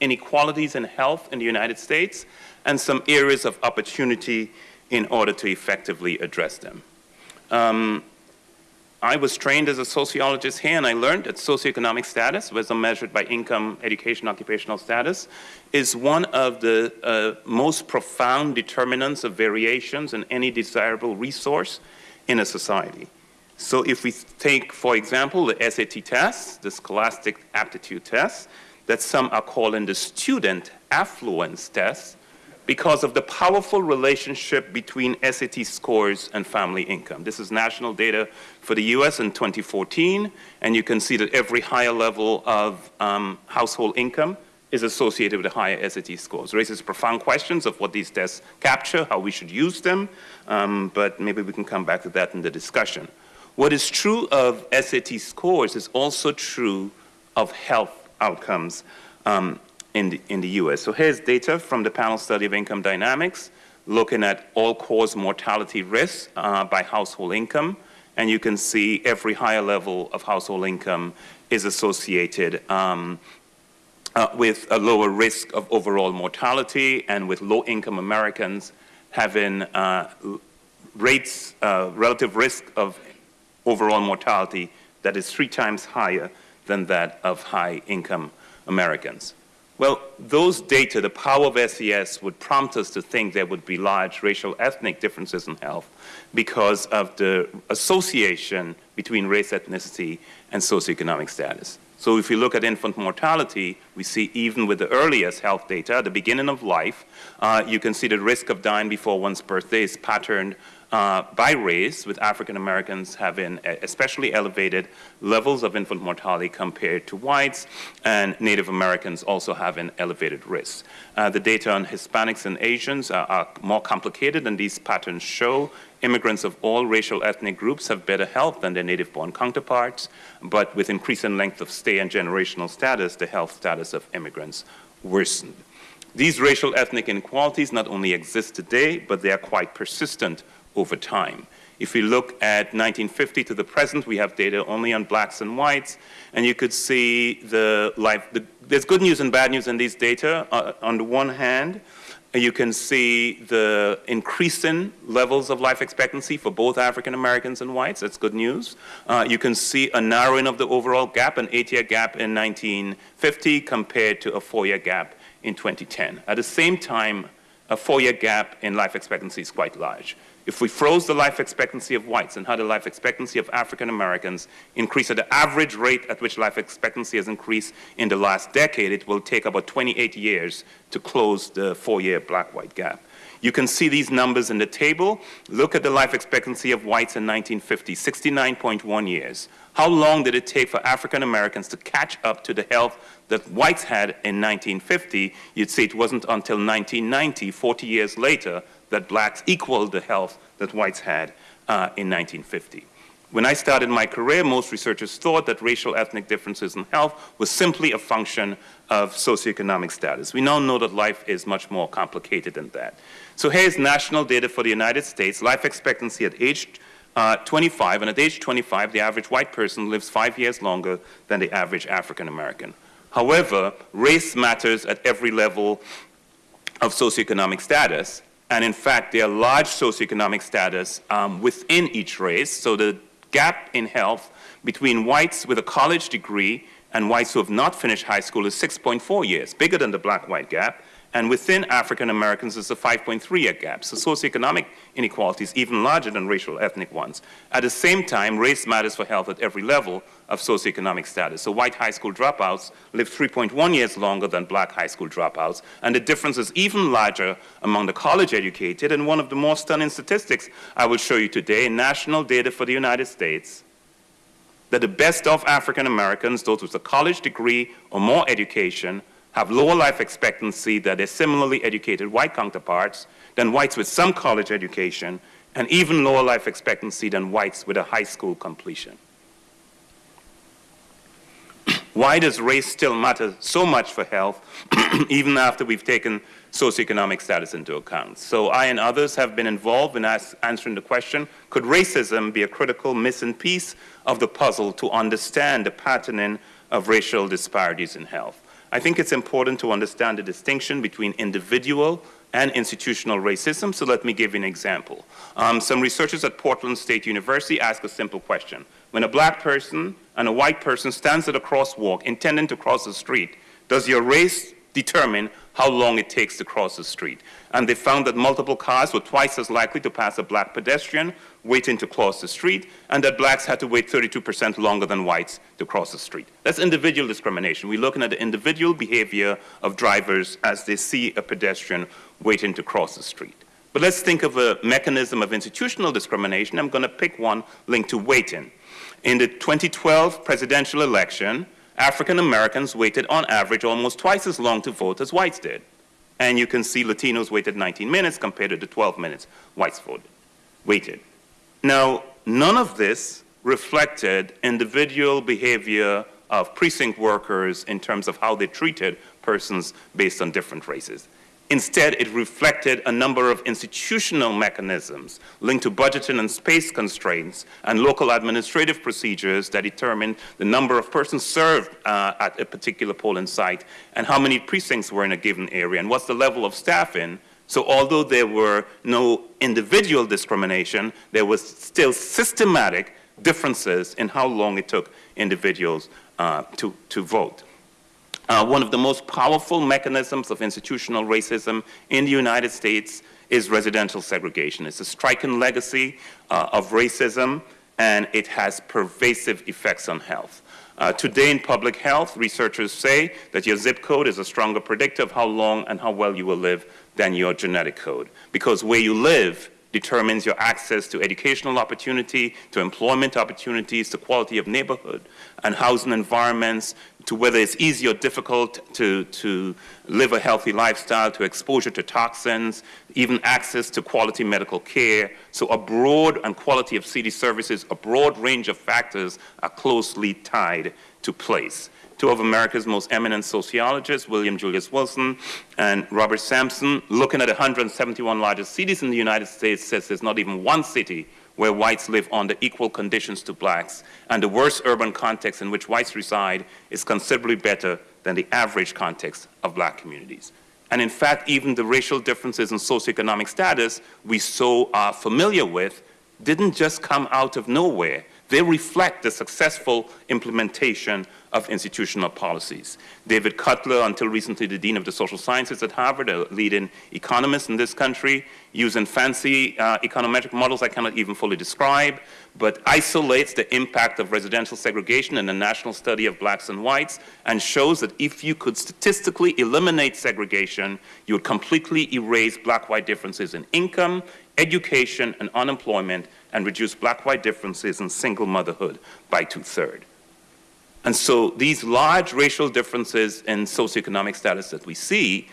inequalities in health in the United States and some areas of opportunity in order to effectively address them. Um, I was trained as a sociologist here, and I learned that socioeconomic status, as measured by income, education, occupational status, is one of the uh, most profound determinants of variations in any desirable resource in a society. So if we take, for example, the SAT test, the Scholastic Aptitude Test, that some are calling the student affluence test, because of the powerful relationship between SAT scores and family income. This is national data for the US in 2014, and you can see that every higher level of um, household income is associated with higher SAT scores. Raises profound questions of what these tests capture, how we should use them, um, but maybe we can come back to that in the discussion. What is true of SAT scores is also true of health outcomes. Um, in the, in the US. So here's data from the panel study of income dynamics, looking at all-cause mortality risks uh, by household income. And you can see every higher level of household income is associated um, uh, with a lower risk of overall mortality and with low-income Americans having uh, rates, uh, relative risk of overall mortality that is three times higher than that of high-income Americans. Well, those data, the power of SES would prompt us to think there would be large racial ethnic differences in health because of the association between race, ethnicity, and socioeconomic status. So if we look at infant mortality, we see even with the earliest health data, at the beginning of life, uh, you can see the risk of dying before one's birthday is patterned uh, by race, with African Americans having especially elevated levels of infant mortality compared to whites, and Native Americans also having elevated risks. Uh, the data on Hispanics and Asians are, are more complicated, and these patterns show immigrants of all racial ethnic groups have better health than their native-born counterparts, but with increasing length of stay and generational status, the health status of immigrants worsened. These racial ethnic inequalities not only exist today, but they are quite persistent over time. If we look at 1950 to the present, we have data only on blacks and whites, and you could see the life, the, there's good news and bad news in these data. Uh, on the one hand, you can see the increasing levels of life expectancy for both African Americans and whites. That's good news. Uh, you can see a narrowing of the overall gap, an eight-year gap in 1950 compared to a four-year gap in 2010. At the same time, a four-year gap in life expectancy is quite large. If we froze the life expectancy of whites and had the life expectancy of African Americans increase at the average rate at which life expectancy has increased in the last decade, it will take about 28 years to close the four-year black-white gap. You can see these numbers in the table. Look at the life expectancy of whites in 1950, 69.1 years. How long did it take for African Americans to catch up to the health that whites had in 1950? You'd say it wasn't until 1990, 40 years later, that blacks equaled the health that whites had uh, in 1950. When I started my career, most researchers thought that racial ethnic differences in health was simply a function of socioeconomic status. We now know that life is much more complicated than that. So here's national data for the United States, life expectancy at age uh, 25, and at age 25, the average white person lives five years longer than the average African American. However, race matters at every level of socioeconomic status, and in fact, there are large socioeconomic status um, within each race. So the gap in health between whites with a college degree and whites who have not finished high school is 6.4 years, bigger than the black-white gap. And within African Americans, it's a 5.3 year gap. So socioeconomic inequality is even larger than racial ethnic ones. At the same time, race matters for health at every level of socioeconomic status. So white high school dropouts live 3.1 years longer than black high school dropouts. And the difference is even larger among the college educated. And one of the more stunning statistics I will show you today, national data for the United States, that the best of African Americans, those with a college degree or more education, have lower life expectancy than their similarly educated white counterparts than whites with some college education and even lower life expectancy than whites with a high school completion. Why does race still matter so much for health, *clears throat* even after we've taken socioeconomic status into account? So I and others have been involved in answering the question, could racism be a critical missing piece of the puzzle to understand the patterning of racial disparities in health? I think it's important to understand the distinction between individual and institutional racism, so let me give you an example. Um, some researchers at Portland State University ask a simple question. When a black person and a white person stands at a crosswalk intending to cross the street, does your race determine how long it takes to cross the street? And they found that multiple cars were twice as likely to pass a black pedestrian waiting to cross the street, and that blacks had to wait 32% longer than whites to cross the street. That's individual discrimination. We're looking at the individual behavior of drivers as they see a pedestrian waiting to cross the street. But let's think of a mechanism of institutional discrimination. I'm going to pick one linked to waiting. In the 2012 presidential election, African Americans waited on average almost twice as long to vote as whites did. And you can see Latinos waited 19 minutes compared to the 12 minutes whites voted, waited. Now, none of this reflected individual behavior of precinct workers in terms of how they treated persons based on different races. Instead, it reflected a number of institutional mechanisms linked to budgeting and space constraints and local administrative procedures that determined the number of persons served uh, at a particular polling site and how many precincts were in a given area and what's the level of staffing. So although there were no individual discrimination, there was still systematic differences in how long it took individuals uh, to, to vote. Uh, one of the most powerful mechanisms of institutional racism in the United States is residential segregation. It's a striking legacy uh, of racism, and it has pervasive effects on health. Uh, today in public health, researchers say that your zip code is a stronger predictor of how long and how well you will live than your genetic code, because where you live determines your access to educational opportunity, to employment opportunities, to quality of neighborhood and housing environments, to whether it's easy or difficult to, to live a healthy lifestyle, to exposure to toxins, even access to quality medical care. So a broad and quality of city services, a broad range of factors are closely tied to place two of America's most eminent sociologists, William Julius Wilson and Robert Sampson, looking at 171 largest cities in the United States, says there's not even one city where whites live under equal conditions to blacks, and the worst urban context in which whites reside is considerably better than the average context of black communities. And in fact, even the racial differences in socioeconomic status we so are familiar with didn't just come out of nowhere. They reflect the successful implementation of institutional policies. David Cutler, until recently the Dean of the Social Sciences at Harvard, a leading economist in this country, using fancy uh, econometric models I cannot even fully describe, but isolates the impact of residential segregation in the national study of blacks and whites and shows that if you could statistically eliminate segregation, you would completely erase black-white differences in income, education, and unemployment, and reduce black-white differences in single motherhood by two-thirds. And so these large racial differences in socioeconomic status that we see,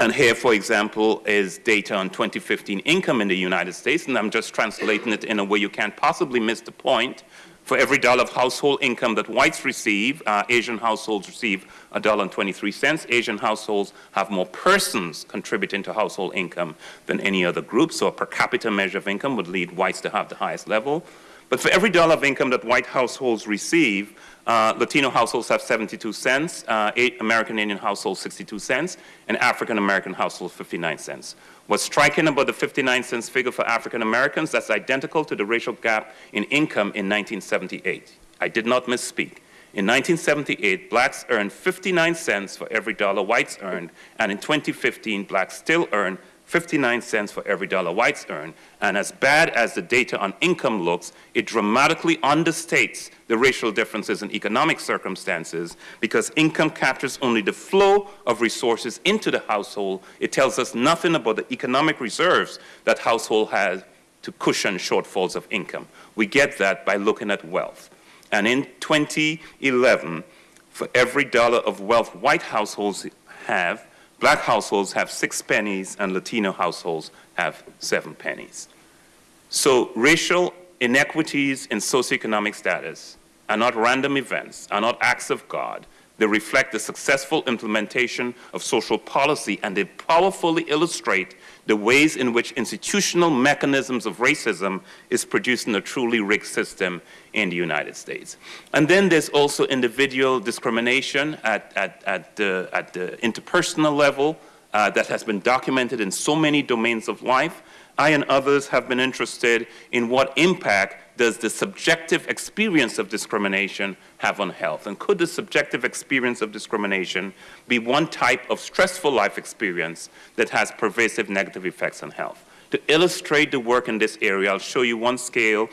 and here, for example, is data on 2015 income in the United States, and I'm just translating it in a way you can't possibly miss the point. For every dollar of household income that whites receive, uh, Asian households receive a dollar and 23 cents. Asian households have more persons contributing to household income than any other group, so a per capita measure of income would lead whites to have the highest level. But for every dollar of income that white households receive, uh, Latino households have 72 cents, uh, American Indian households 62 cents, and African American households 59 cents. What's striking about the 59 cents figure for African Americans, that's identical to the racial gap in income in 1978. I did not misspeak. In 1978, blacks earned 59 cents for every dollar whites earned, and in 2015, blacks still earn 59 cents for every dollar whites earn. And as bad as the data on income looks, it dramatically understates the racial differences in economic circumstances because income captures only the flow of resources into the household. It tells us nothing about the economic reserves that household has to cushion shortfalls of income. We get that by looking at wealth. And in 2011, for every dollar of wealth white households have, Black households have six pennies and Latino households have seven pennies. So racial inequities in socioeconomic status are not random events, are not acts of God. They reflect the successful implementation of social policy and they powerfully illustrate the ways in which institutional mechanisms of racism is producing a truly rigged system in the United States. And then there's also individual discrimination at, at, at, the, at the interpersonal level uh, that has been documented in so many domains of life. I and others have been interested in what impact does the subjective experience of discrimination have on health? And could the subjective experience of discrimination be one type of stressful life experience that has pervasive negative effects on health? To illustrate the work in this area, I'll show you one scale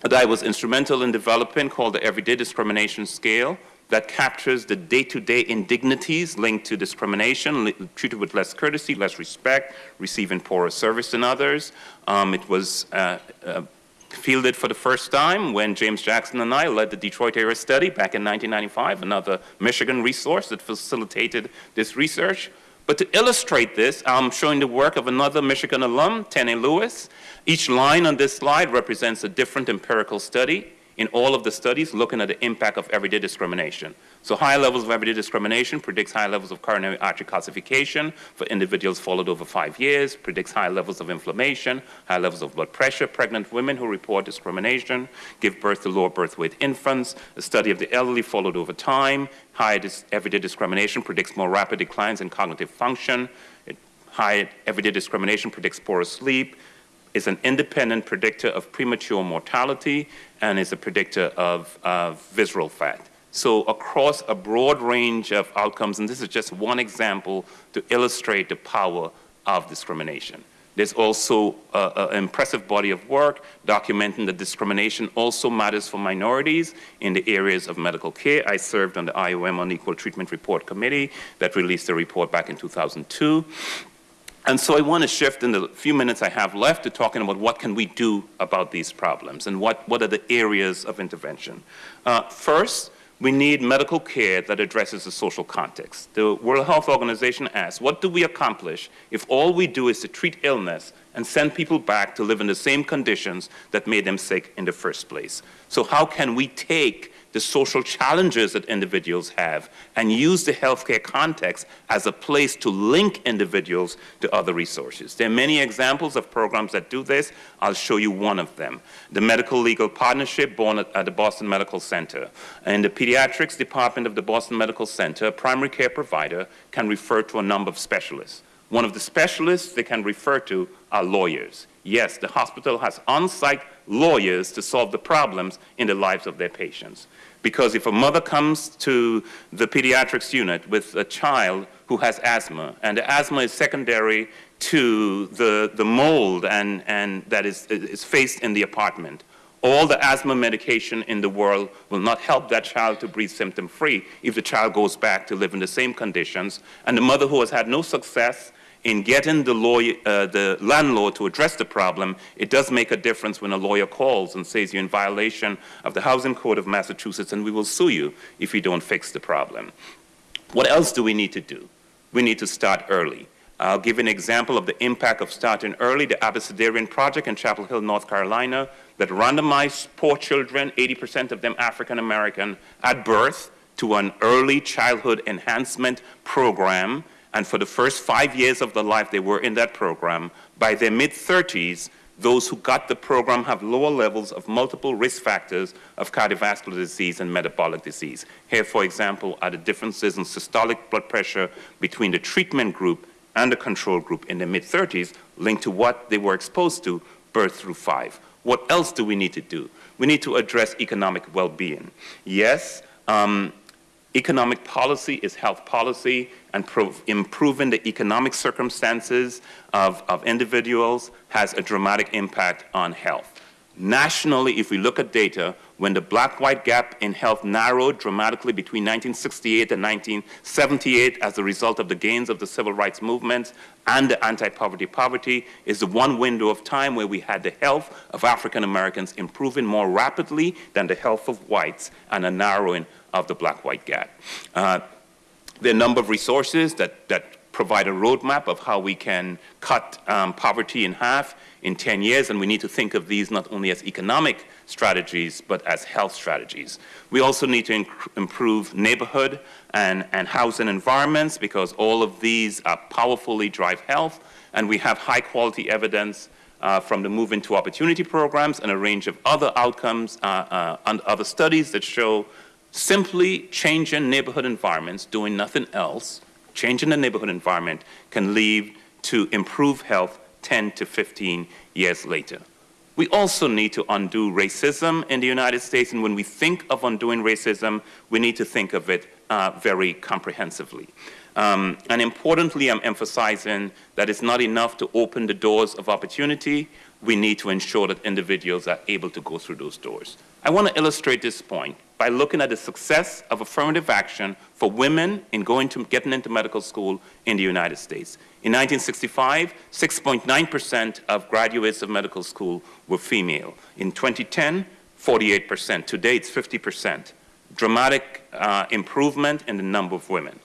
that I was instrumental in developing called the Everyday Discrimination Scale that captures the day-to-day indignities linked to discrimination, treated with less courtesy, less respect, receiving poorer service than others. Um, it was uh, uh, fielded for the first time when James Jackson and I led the Detroit area study back in 1995, another Michigan resource that facilitated this research. But to illustrate this, I'm showing the work of another Michigan alum, Tene Lewis. Each line on this slide represents a different empirical study in all of the studies looking at the impact of everyday discrimination. So high levels of everyday discrimination predicts high levels of coronary artery calcification for individuals followed over five years, predicts high levels of inflammation, high levels of blood pressure. Pregnant women who report discrimination give birth to lower birth weight infants. A study of the elderly followed over time. High dis everyday discrimination predicts more rapid declines in cognitive function. It, high everyday discrimination predicts poorer sleep, is an independent predictor of premature mortality, and is a predictor of visceral fat. So across a broad range of outcomes, and this is just one example to illustrate the power of discrimination. There's also an impressive body of work documenting that discrimination also matters for minorities in the areas of medical care. I served on the IOM Unequal Treatment Report Committee that released a report back in 2002. And so I want to shift in the few minutes I have left to talking about what can we do about these problems and what, what are the areas of intervention. Uh, first, we need medical care that addresses the social context. The World Health Organization asks, what do we accomplish if all we do is to treat illness and send people back to live in the same conditions that made them sick in the first place? So how can we take the social challenges that individuals have and use the healthcare context as a place to link individuals to other resources. There are many examples of programs that do this. I'll show you one of them. The Medical Legal Partnership born at, at the Boston Medical Center. In the pediatrics department of the Boston Medical Center, a primary care provider can refer to a number of specialists. One of the specialists they can refer to are lawyers. Yes, the hospital has on-site lawyers to solve the problems in the lives of their patients. Because if a mother comes to the pediatrics unit with a child who has asthma, and the asthma is secondary to the, the mold and, and that is, is faced in the apartment, all the asthma medication in the world will not help that child to breathe symptom-free if the child goes back to live in the same conditions. And the mother who has had no success in getting the, lawyer, uh, the landlord to address the problem, it does make a difference when a lawyer calls and says you're in violation of the Housing Code of Massachusetts and we will sue you if you don't fix the problem. What else do we need to do? We need to start early. I'll give an example of the impact of starting early, the Abecedarian Project in Chapel Hill, North Carolina, that randomized poor children, 80% of them African American, at birth to an early childhood enhancement program and for the first five years of their life they were in that program. By their mid-30s, those who got the program have lower levels of multiple risk factors of cardiovascular disease and metabolic disease. Here, for example, are the differences in systolic blood pressure between the treatment group and the control group in the mid-30s linked to what they were exposed to birth through five. What else do we need to do? We need to address economic well-being. Yes, um, Economic policy is health policy, and improving the economic circumstances of, of individuals has a dramatic impact on health. Nationally, if we look at data, when the black-white gap in health narrowed dramatically between 1968 and 1978 as a result of the gains of the civil rights movement and the anti-poverty poverty is the one window of time where we had the health of African Americans improving more rapidly than the health of whites and a narrowing of the black-white gap. Uh, there are a number of resources that, that provide a roadmap of how we can cut um, poverty in half in 10 years, and we need to think of these not only as economic strategies, but as health strategies. We also need to improve neighborhood and, and housing environments because all of these powerfully drive health, and we have high quality evidence uh, from the Moving to Opportunity programs and a range of other outcomes uh, uh, and other studies that show simply changing neighborhood environments, doing nothing else, changing the neighborhood environment can lead to improved health 10 to 15 years later. We also need to undo racism in the United States, and when we think of undoing racism, we need to think of it uh, very comprehensively. Um, and importantly, I'm emphasizing that it's not enough to open the doors of opportunity. We need to ensure that individuals are able to go through those doors. I want to illustrate this point by looking at the success of affirmative action for women in going to getting into medical school in the United States. In 1965, 6.9% of graduates of medical school were female. In 2010, 48%. Today, it's 50%. Dramatic uh, improvement in the number of women.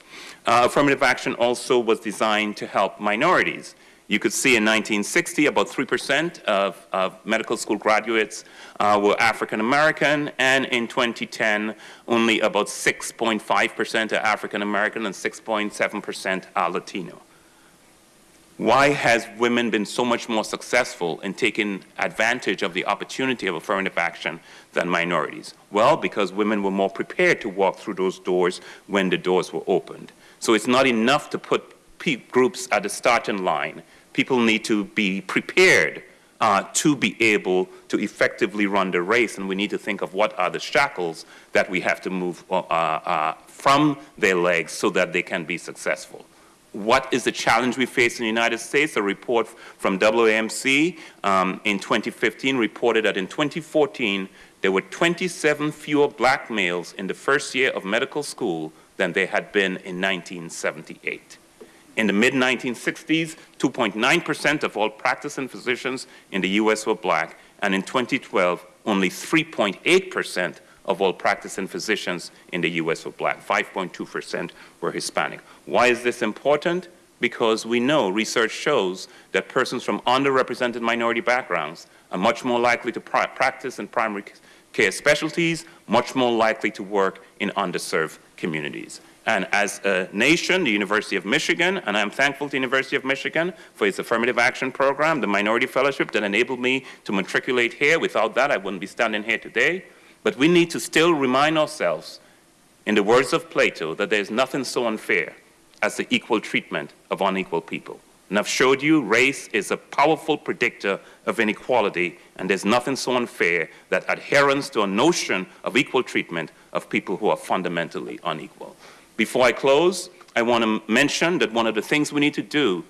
Uh, affirmative action also was designed to help minorities. You could see in 1960, about 3% of, of, medical school graduates uh, were African American, and in 2010, only about 6.5% are African American and 6.7% are Latino. Why has women been so much more successful in taking advantage of the opportunity of affirmative action than minorities? Well, because women were more prepared to walk through those doors when the doors were opened. So it's not enough to put groups at the starting line. People need to be prepared uh, to be able to effectively run the race, and we need to think of what are the shackles that we have to move uh, uh, from their legs so that they can be successful. What is the challenge we face in the United States? A report from AAMC um, in 2015 reported that in 2014, there were 27 fewer black males in the first year of medical school than they had been in 1978. In the mid-1960s, 2.9% of all practicing physicians in the U.S. were black, and in 2012, only 3.8% of all practicing physicians in the U.S. were black. 5.2% were Hispanic. Why is this important? Because we know, research shows, that persons from underrepresented minority backgrounds are much more likely to practice in primary care specialties, much more likely to work in underserved communities. And as a nation, the University of Michigan, and I'm thankful to the University of Michigan for its affirmative action program, the minority fellowship that enabled me to matriculate here. Without that, I wouldn't be standing here today. But we need to still remind ourselves, in the words of Plato, that there's nothing so unfair as the equal treatment of unequal people. And I've showed you race is a powerful predictor of inequality, and there's nothing so unfair that adherence to a notion of equal treatment of people who are fundamentally unequal. Before I close, I want to mention that one of the things we need to do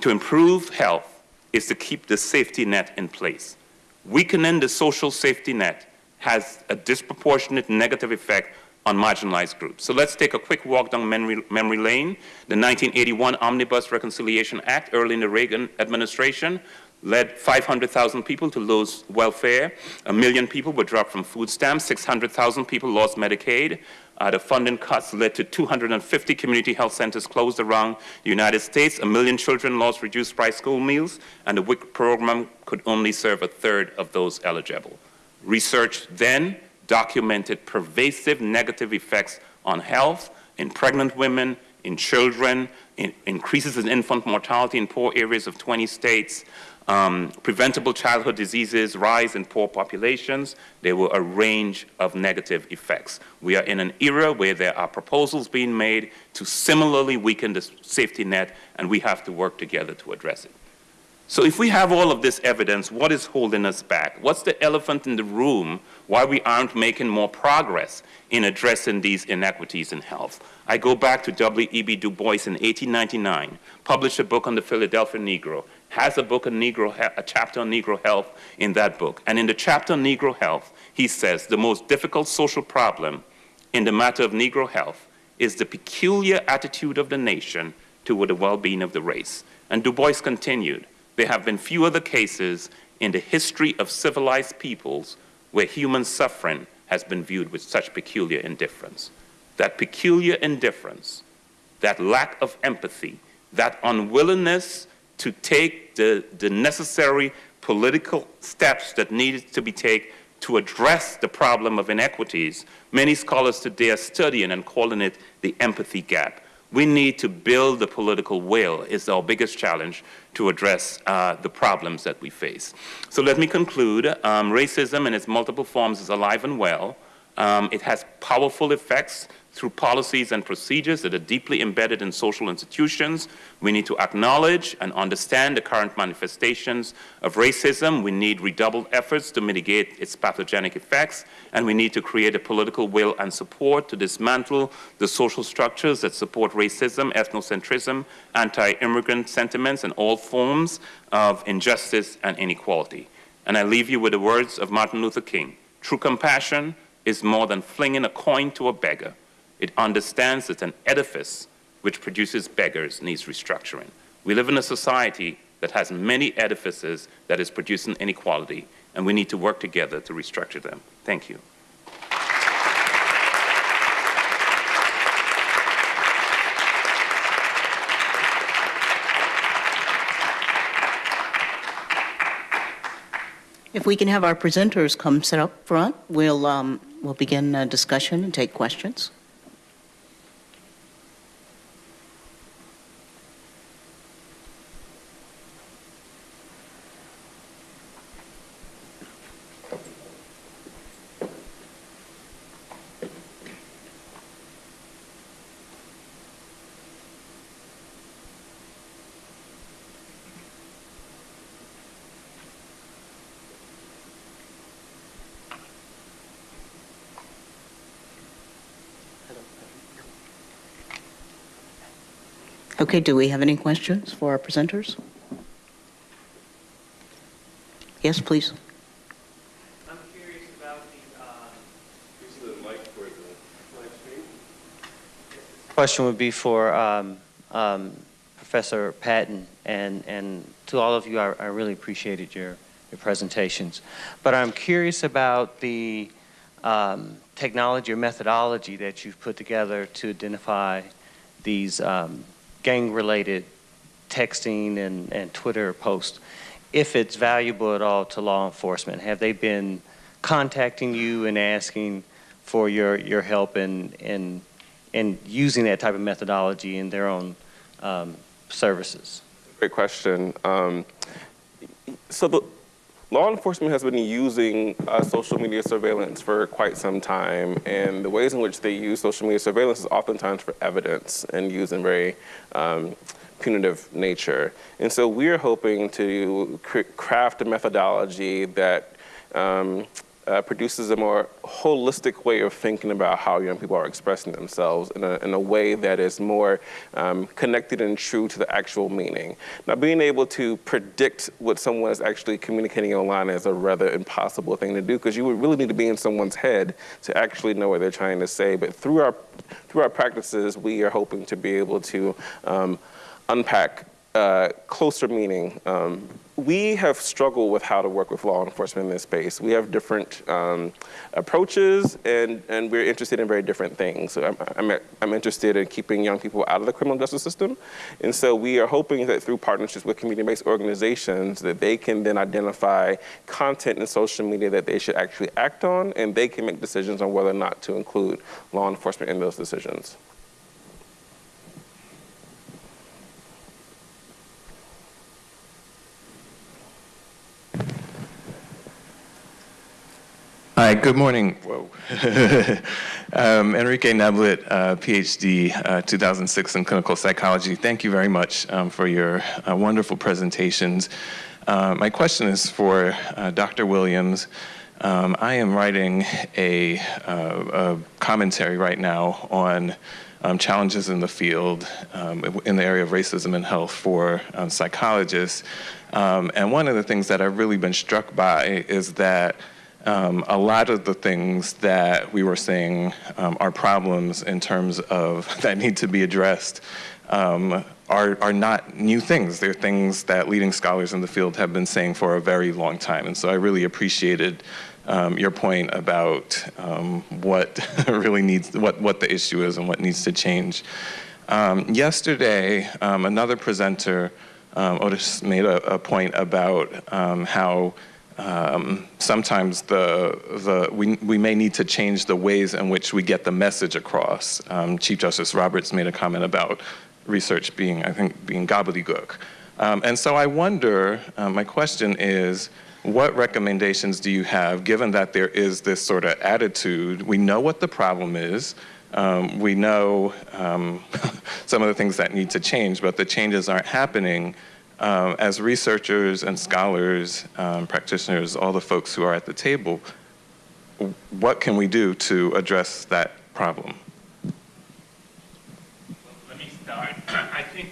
to improve health is to keep the safety net in place. Weakening the social safety net has a disproportionate negative effect on marginalized groups. So let's take a quick walk down memory, memory, lane. The 1981 Omnibus Reconciliation Act, early in the Reagan administration, led 500,000 people to lose welfare. A million people were dropped from food stamps. 600,000 people lost Medicaid. Uh, the funding cuts led to 250 community health centers closed around the United States. A million children lost reduced price school meals, and the WIC program could only serve a third of those eligible. Research then documented pervasive negative effects on health in pregnant women, in children, in increases in infant mortality in poor areas of 20 states, um, preventable childhood diseases rise in poor populations. There were a range of negative effects. We are in an era where there are proposals being made to similarly weaken the safety net, and we have to work together to address it. So if we have all of this evidence, what is holding us back? What's the elephant in the room why we aren't making more progress in addressing these inequities in health? I go back to W.E.B. Du Bois in 1899, published a book on the Philadelphia Negro, has a book on Negro, a chapter on Negro health in that book. And in the chapter on Negro health, he says the most difficult social problem in the matter of Negro health is the peculiar attitude of the nation toward the well-being of the race. And Du Bois continued, there have been few other cases in the history of civilized peoples where human suffering has been viewed with such peculiar indifference. That peculiar indifference, that lack of empathy, that unwillingness to take the, the necessary political steps that needed to be taken to address the problem of inequities, many scholars today are studying and calling it the empathy gap. We need to build the political will is our biggest challenge to address uh, the problems that we face. So let me conclude. Um, racism in its multiple forms is alive and well. Um, it has powerful effects through policies and procedures that are deeply embedded in social institutions. We need to acknowledge and understand the current manifestations of racism. We need redoubled efforts to mitigate its pathogenic effects, and we need to create a political will and support to dismantle the social structures that support racism, ethnocentrism, anti-immigrant sentiments, and all forms of injustice and inequality. And I leave you with the words of Martin Luther King. True compassion is more than flinging a coin to a beggar. It understands that an edifice which produces beggars needs restructuring. We live in a society that has many edifices that is producing inequality, and we need to work together to restructure them. Thank you. If we can have our presenters come sit up front, we'll, um, we'll begin a discussion and take questions. Okay, do we have any questions for our presenters? Yes, please. I'm curious about the, um, question would be for um, um, Professor Patton, and, and to all of you, I, I really appreciated your, your presentations. But I'm curious about the um, technology or methodology that you've put together to identify these um, gang-related texting and, and Twitter posts, if it's valuable at all to law enforcement. Have they been contacting you and asking for your, your help in, in, in using that type of methodology in their own um, services? Great question. Um, so the law enforcement has been using uh, social media surveillance for quite some time, and the ways in which they use social media surveillance is oftentimes for evidence and used in very um, punitive nature. And so we're hoping to craft a methodology that um, uh, produces a more holistic way of thinking about how young people are expressing themselves in a, in a way that is more um, connected and true to the actual meaning. Now, being able to predict what someone is actually communicating online is a rather impossible thing to do because you would really need to be in someone's head to actually know what they're trying to say. But through our, through our practices, we are hoping to be able to um, unpack uh, closer meaning. Um, we have struggled with how to work with law enforcement in this space. We have different um, approaches and, and we're interested in very different things. So I'm, I'm, I'm, interested in keeping young people out of the criminal justice system. And so we are hoping that through partnerships with community-based organizations that they can then identify content in social media that they should actually act on and they can make decisions on whether or not to include law enforcement in those decisions. Hi, good morning. Whoa. *laughs* um, Enrique Neblett, uh, PhD, uh, 2006 in clinical psychology. Thank you very much um, for your uh, wonderful presentations. Uh, my question is for uh, Dr. Williams. Um, I am writing a, uh, a, commentary right now on um, challenges in the field um, in the area of racism and health for um, psychologists. and one of the things that I've really been struck by is that um, a lot of the things that we were saying um, are problems in terms of *laughs* that need to be addressed um, are, are not new things. They're things that leading scholars in the field have been saying for a very long time. And so I really appreciated um, your point about um, what *laughs* really needs, what, what the issue is and what needs to change. Um, yesterday, another presenter, Otis, made a, a point about how um, sometimes the, the, we, we may need to change the ways in which we get the message across. Um, Chief Justice Roberts made a comment about research being, I think, being gobbledygook. Um, and so I wonder, uh, my question is, what recommendations do you have, given that there is this sort of attitude? We know what the problem is. Um, we know um, *laughs* some of the things that need to change, but the changes aren't happening. Um, as researchers and scholars, um, practitioners, all the folks who are at the table, what can we do to address that problem? Let me start. I think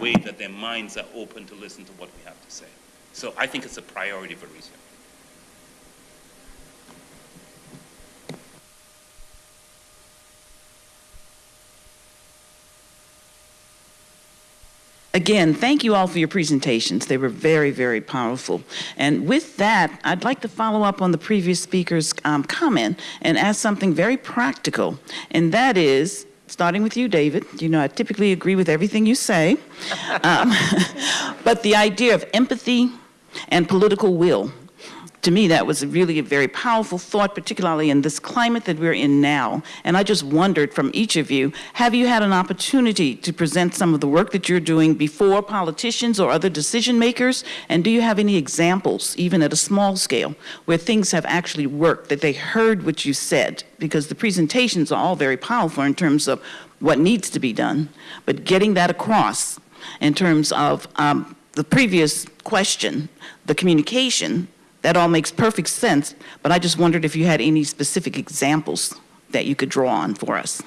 way that their minds are open to listen to what we have to say. So I think it's a priority for research. Again, thank you all for your presentations. They were very, very powerful. And with that, I'd like to follow up on the previous speaker's um, comment and ask something very practical, and that is, starting with you, David, you know I typically agree with everything you say, um, *laughs* but the idea of empathy and political will to me, that was really a very powerful thought, particularly in this climate that we're in now. And I just wondered from each of you, have you had an opportunity to present some of the work that you're doing before politicians or other decision makers? And do you have any examples, even at a small scale, where things have actually worked, that they heard what you said? Because the presentations are all very powerful in terms of what needs to be done, but getting that across in terms of um, the previous question, the communication, that all makes perfect sense, but I just wondered if you had any specific examples that you could draw on for us.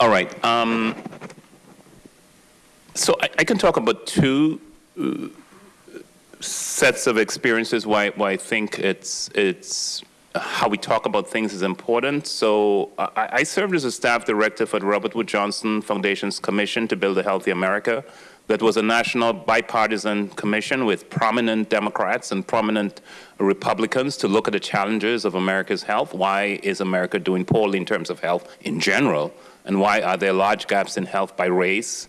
All right. Um, so I, I, can talk about two uh, sets of experiences why, why I think it's, it's how we talk about things is important. So I, I, served as a staff director for the Robert Wood Johnson Foundation's Commission to Build a Healthy America. That was a national bipartisan commission with prominent Democrats and prominent Republicans to look at the challenges of America's health. Why is America doing poorly in terms of health in general? And why are there large gaps in health by race,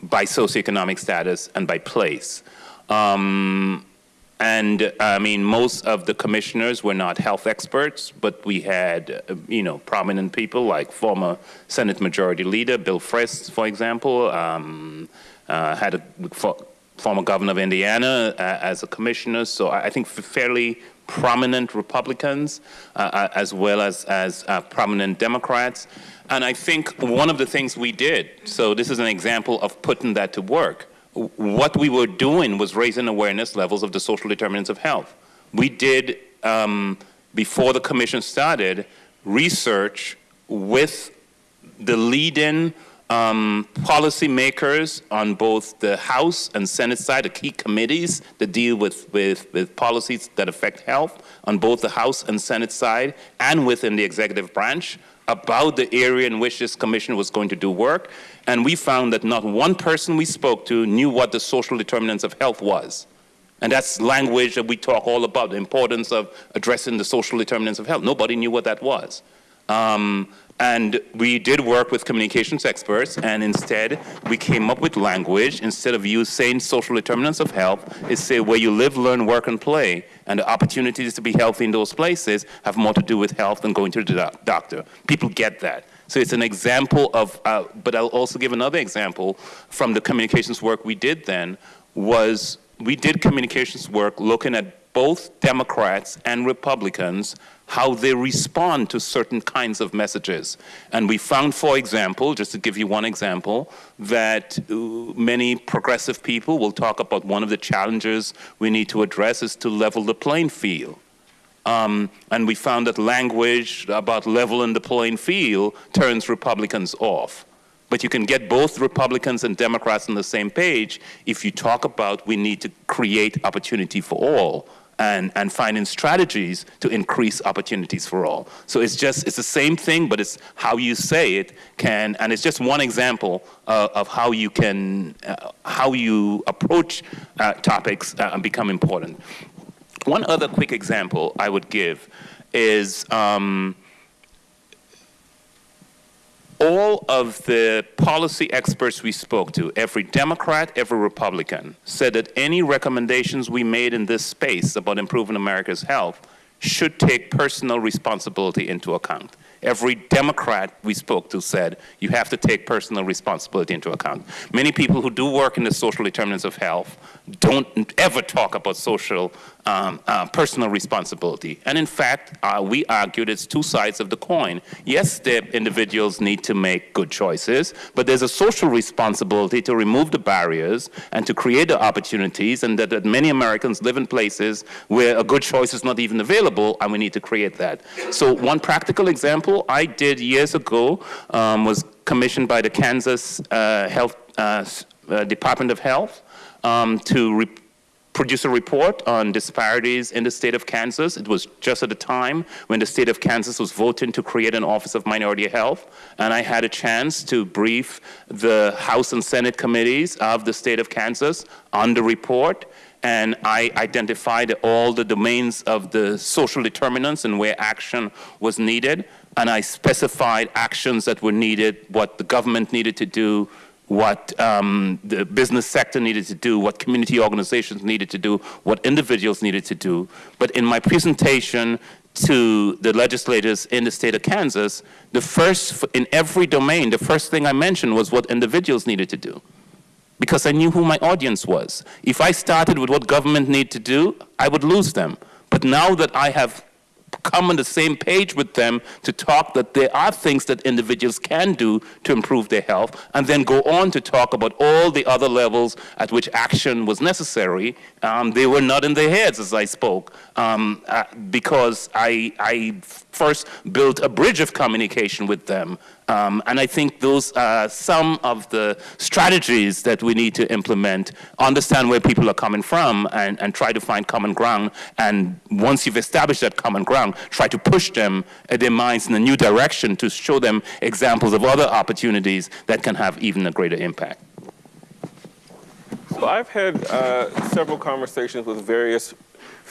by socioeconomic status, and by place? Um, and I mean, most of the commissioners were not health experts, but we had, uh, you know, prominent people like former Senate Majority Leader Bill Frist, for example, um, uh, had a for, former governor of Indiana uh, as a commissioner. So I, I think fairly prominent Republicans uh, uh, as well as, as uh, prominent Democrats. And I think one of the things we did, so this is an example of putting that to work, what we were doing was raising awareness levels of the social determinants of health. We did, um, before the commission started, research with the leading um, policymakers on both the House and Senate side, the key committees that deal with, with, with policies that affect health on both the House and Senate side and within the executive branch about the area in which this commission was going to do work. And we found that not one person we spoke to knew what the social determinants of health was. And that's language that we talk all about, the importance of addressing the social determinants of health. Nobody knew what that was. Um, and we did work with communications experts, and instead we came up with language, instead of you saying social determinants of health, is say where you live, learn, work, and play. And the opportunities to be healthy in those places have more to do with health than going to the doc doctor. People get that. So it's an example of, uh, but I'll also give another example from the communications work we did then, was we did communications work looking at both Democrats and Republicans how they respond to certain kinds of messages. And we found, for example, just to give you one example, that uh, many progressive people will talk about one of the challenges we need to address is to level the playing field. Um, and we found that language about leveling the playing field turns Republicans off. But you can get both Republicans and Democrats on the same page if you talk about we need to create opportunity for all and, and finding strategies to increase opportunities for all. So it's just, it's the same thing, but it's how you say it can, and it's just one example uh, of how you can, uh, how you approach uh, topics uh, and become important. One other quick example I would give is um, all of the policy experts we spoke to, every Democrat, every Republican, said that any recommendations we made in this space about improving America's health should take personal responsibility into account. Every Democrat we spoke to said you have to take personal responsibility into account. Many people who do work in the social determinants of health don't ever talk about social um, uh, personal responsibility. And in fact, uh, we argued it's two sides of the coin. Yes, the individuals need to make good choices, but there's a social responsibility to remove the barriers and to create the opportunities and that, that many Americans live in places where a good choice is not even available and we need to create that. So one practical example I did years ago um, was commissioned by the Kansas uh, Health uh, uh, Department of Health um, to produce a report on disparities in the state of Kansas. It was just at the time when the state of Kansas was voting to create an Office of Minority Health, and I had a chance to brief the House and Senate committees of the state of Kansas on the report, and I identified all the domains of the social determinants and where action was needed, and I specified actions that were needed, what the government needed to do, what um, the business sector needed to do, what community organizations needed to do, what individuals needed to do. But in my presentation to the legislators in the state of Kansas, the first, in every domain, the first thing I mentioned was what individuals needed to do. Because I knew who my audience was. If I started with what government need to do, I would lose them. But now that I have come on the same page with them to talk that there are things that individuals can do to improve their health, and then go on to talk about all the other levels at which action was necessary. Um, they were not in their heads as I spoke, um, uh, because I, I first built a bridge of communication with them um, and I think those are some of the strategies that we need to implement, understand where people are coming from and, and try to find common ground. And once you've established that common ground, try to push them, uh, their minds in a new direction to show them examples of other opportunities that can have even a greater impact. So I've had uh, several conversations with various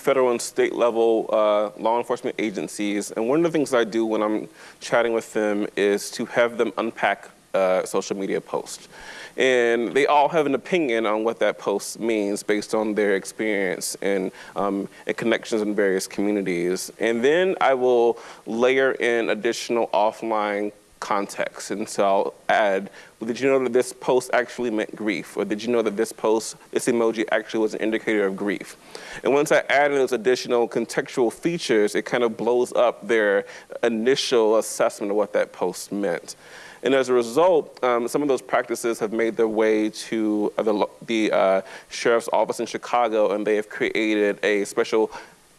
federal and state level uh, law enforcement agencies. And one of the things I do when I'm chatting with them is to have them unpack uh, social media post. And they all have an opinion on what that post means based on their experience and, um, and connections in various communities. And then I will layer in additional offline context. And so I'll add, well, did you know that this post actually meant grief? Or did you know that this post, this emoji actually was an indicator of grief? And once I add in those additional contextual features, it kind of blows up their initial assessment of what that post meant. And as a result, um, some of those practices have made their way to the, the uh, sheriff's office in Chicago, and they have created a special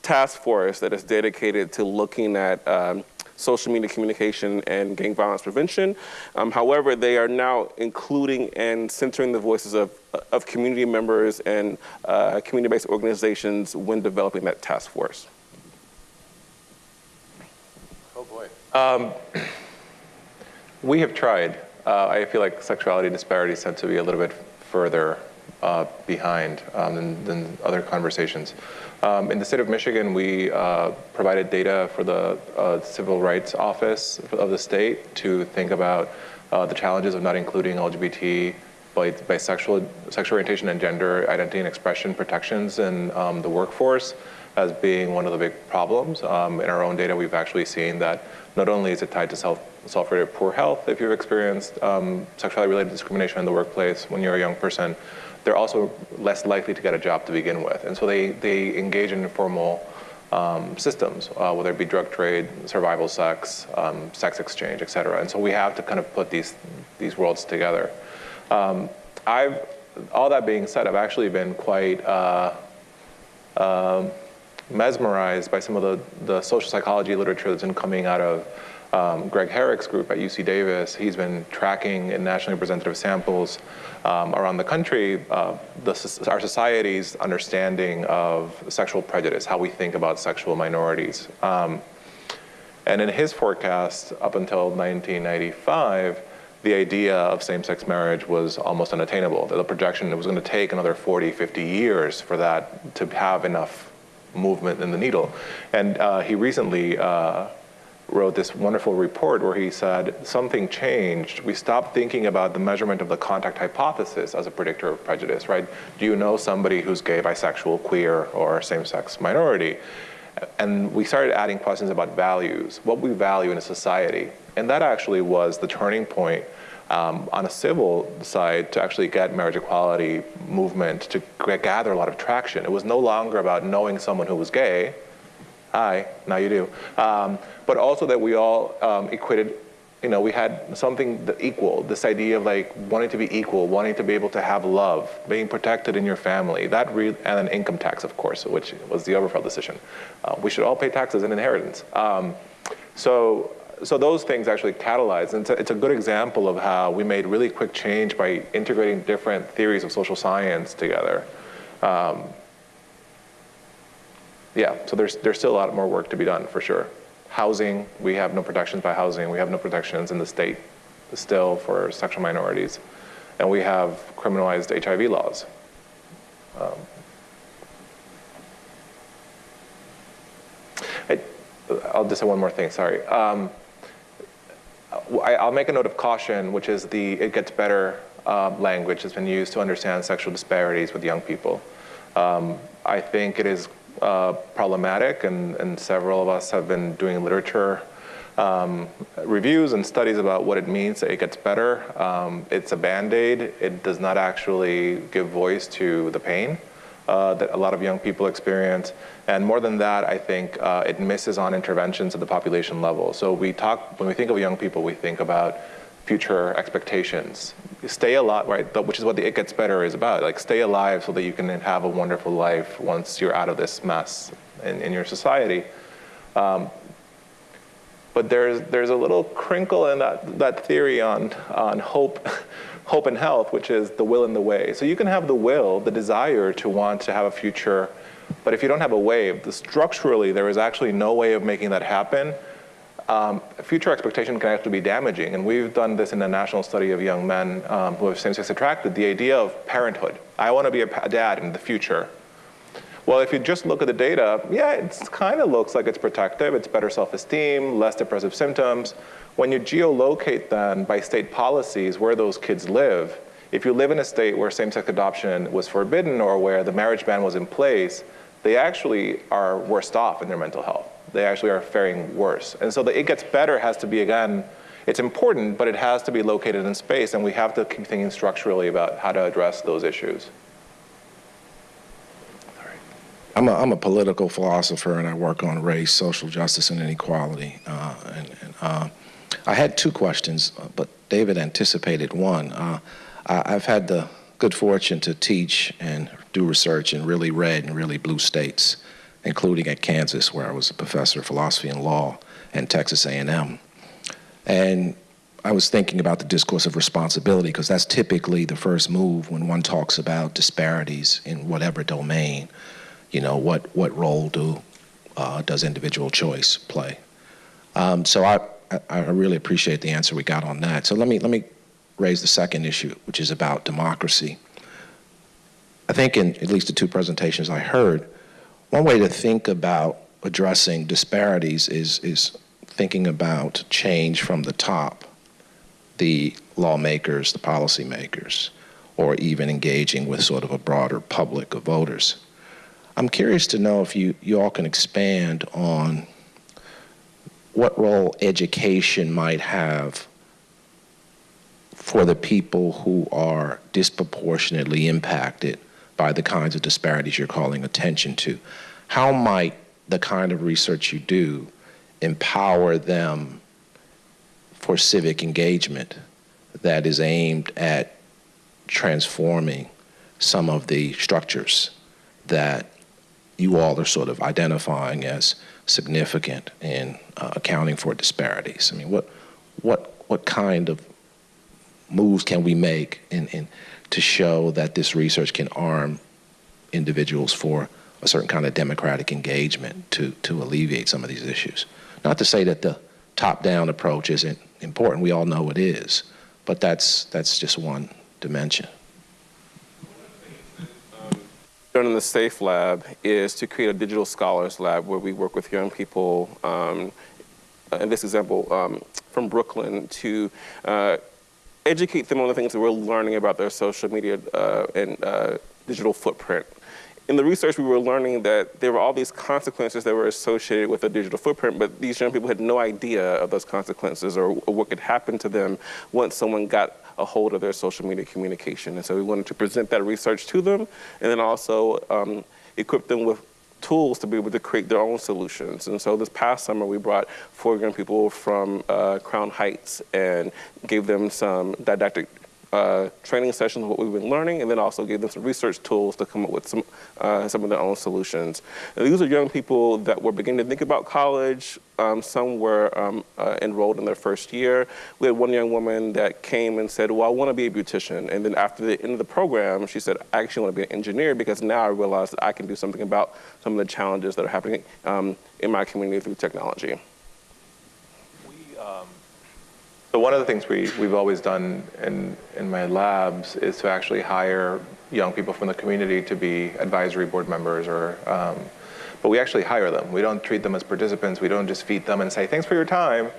task force that is dedicated to looking at um, social media communication and gang violence prevention. Um, however, they are now including and centering the voices of, of community members and uh, community-based organizations when developing that task force. Oh boy. Um, *clears throat* we have tried. Uh, I feel like sexuality disparities tend to be a little bit further uh, behind um, than, than, other conversations. Um, in the state of Michigan, we uh, provided data for the uh, Civil Rights Office of the state to think about uh, the challenges of not including LGBT, bisexual, sexual orientation and gender identity and expression protections in um, the workforce as being one of the big problems. Um, in our own data, we've actually seen that not only is it tied to self, self-rated poor health if you've experienced um, sexuality-related discrimination in the workplace when you're a young person, they're also less likely to get a job to begin with. And so they, they engage in informal um, systems, uh, whether it be drug trade, survival sex, um, sex exchange, et cetera. And so we have to kind of put these, these worlds together. Um, I've, all that being said, I've actually been quite uh, um, mesmerized by some of the, the social psychology literature that's been coming out of um, Greg Herek's group at UC Davis. He's been tracking in nationally representative samples um, around the country uh, the, our society's understanding of sexual prejudice, how we think about sexual minorities. Um, and in his forecast, up until 1995, the idea of same-sex marriage was almost unattainable. The projection, it was going to take another 40, 50 years for that to have enough movement in the needle. And uh, he recently uh, wrote this wonderful report where he said something changed. We stopped thinking about the measurement of the contact hypothesis as a predictor of prejudice, right? Do you know somebody who's gay, bisexual, queer, or same-sex minority? And we started adding questions about values, what we value in a society. And that actually was the turning point um, on a civil side to actually get marriage equality movement to gather a lot of traction. It was no longer about knowing someone who was gay. Hi, now you do. Um, but also that we all um, equated, you know, we had something equal, this idea of like wanting to be equal, wanting to be able to have love, being protected in your family, that and an income tax, of course, which was the Obergefell decision. Uh, we should all pay taxes and inheritance. Um, so so those things actually catalyze. And it's a, it's a, good example of how we made really quick change by integrating different theories of social science together. Um, yeah, so there's, there's still a lot more work to be done for sure. Housing, we have no protections by housing. We have no protections in the state still for sexual minorities. And we have criminalized HIV laws. Um, I, will just say one more thing, sorry. Um, I'll make a note of caution, which is the it gets better uh, language has been used to understand sexual disparities with young people. Um, I think it is uh, problematic, and, and, several of us have been doing literature um, reviews and studies about what it means that it gets better. Um, it's a band-aid. It does not actually give voice to the pain uh, that a lot of young people experience. And more than that, I think uh, it misses on interventions at the population level. So we talk, when we think of young people, we think about future expectations. Stay alive, right, which is what the It Gets Better is about. Like stay alive so that you can have a wonderful life once you're out of this mess in, in your society. Um, but there's, there's a little crinkle in that, that theory on, on hope *laughs* hope and health, which is the will and the way. So you can have the will, the desire to want to have a future, but if you don't have a way, the, structurally there is actually no way of making that happen. Um, future expectation can actually be damaging, and we've done this in a national study of young men um, who have same-sex attracted, the idea of parenthood. I want to be a dad in the future. Well, if you just look at the data, yeah, it kind of looks like it's protective. It's better self-esteem, less depressive symptoms. When you geolocate then by state policies where those kids live, if you live in a state where same-sex adoption was forbidden or where the marriage ban was in place, they actually are worse off in their mental health. They actually are faring worse. And so the it gets better has to be, again, it's important, but it has to be located in space, and we have to keep thinking structurally about how to address those issues. I'm a, I'm a political philosopher and I work on race, social justice, and inequality. Uh, and, and uh, I had two questions, uh, but David anticipated one. Uh, I, I've had the good fortune to teach and do research in really red and really blue states, including at Kansas, where I was a professor of philosophy and law, and Texas A&M. And I was thinking about the discourse of responsibility because that's typically the first move when one talks about disparities in whatever domain you know, what, what role do, uh, does individual choice play? Um, so I, I really appreciate the answer we got on that. So let me, let me raise the second issue, which is about democracy. I think in at least the two presentations I heard, one way to think about addressing disparities is, is thinking about change from the top, the lawmakers, the policymakers, or even engaging with sort of a broader public of voters. I'm curious to know if you, you all can expand on what role education might have for the people who are disproportionately impacted by the kinds of disparities you're calling attention to. How might the kind of research you do empower them for civic engagement that is aimed at transforming some of the structures that you all are sort of identifying as significant in uh, accounting for disparities. I mean, what, what, what kind of moves can we make in, in, to show that this research can arm individuals for a certain kind of democratic engagement to, to alleviate some of these issues? Not to say that the top-down approach isn't important, we all know it is, but that's, that's just one dimension done in the SAFE lab is to create a digital scholars lab where we work with young people, um, in this example, um, from Brooklyn to uh, educate them on the things that we're learning about their social media uh, and uh, digital footprint. In the research, we were learning that there were all these consequences that were associated with a digital footprint, but these young people had no idea of those consequences or, or what could happen to them once someone got a hold of their social media communication. And so we wanted to present that research to them and then also um, equip them with tools to be able to create their own solutions. And so this past summer, we brought four young people from uh, Crown Heights and gave them some didactic uh, training sessions, what we've been learning, and then also gave them some research tools to come up with some, uh, some of their own solutions. And these are young people that were beginning to think about college. Um, some were um, uh, enrolled in their first year. We had one young woman that came and said, well, I want to be a beautician. And then after the end of the program, she said, I actually want to be an engineer because now I realize that I can do something about some of the challenges that are happening um, in my community through technology. So one of the things we, we've always done in, in my labs is to actually hire young people from the community to be advisory board members or, um, but we actually hire them. We don't treat them as participants. We don't just feed them and say, thanks for your time.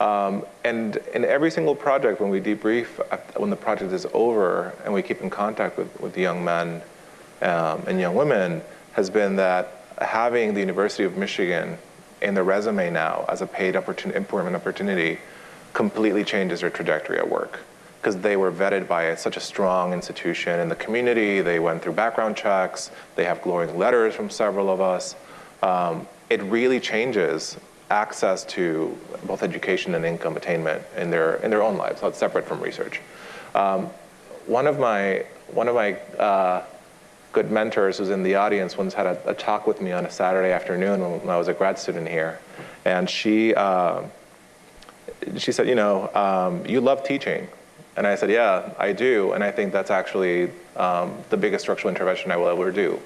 Um, and in every single project, when we debrief, when the project is over and we keep in contact with, with the young men um, and young women, has been that having the University of Michigan in their resume now as a paid opportunity, employment opportunity completely changes their trajectory at work because they were vetted by such a strong institution in the community. They went through background checks. They have glowing letters from several of us. Um, it really changes access to both education and income attainment in their in their own lives. So it's separate from research. Um, one of my one of my uh, good mentors who's in the audience once had a, a, talk with me on a Saturday afternoon when I was a grad student here, and she. Uh, she said, you know, um, you love teaching. And I said, yeah, I do. And I think that's actually um, the biggest structural intervention I will ever do.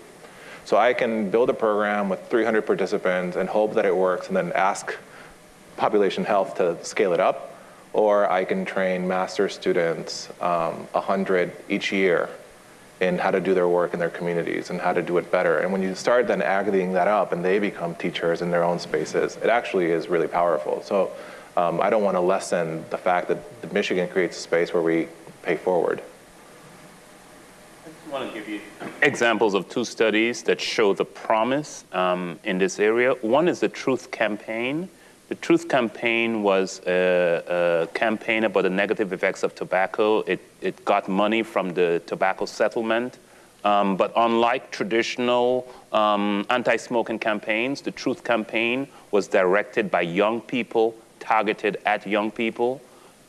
So I can build a program with 300 participants and hope that it works and then ask population health to scale it up. Or I can train master students, um, 100 each year, in how to do their work in their communities and how to do it better. And when you start then aggregating that up and they become teachers in their own spaces, it actually is really powerful. So um, I don't want to lessen the fact that Michigan creates a space where we pay forward. I want to give you examples of two studies that show the promise um, in this area. One is the Truth Campaign. The Truth Campaign was a, a campaign about the negative effects of tobacco. It, it got money from the tobacco settlement. Um, but unlike traditional um, anti-smoking campaigns, the Truth Campaign was directed by young people, targeted at young people.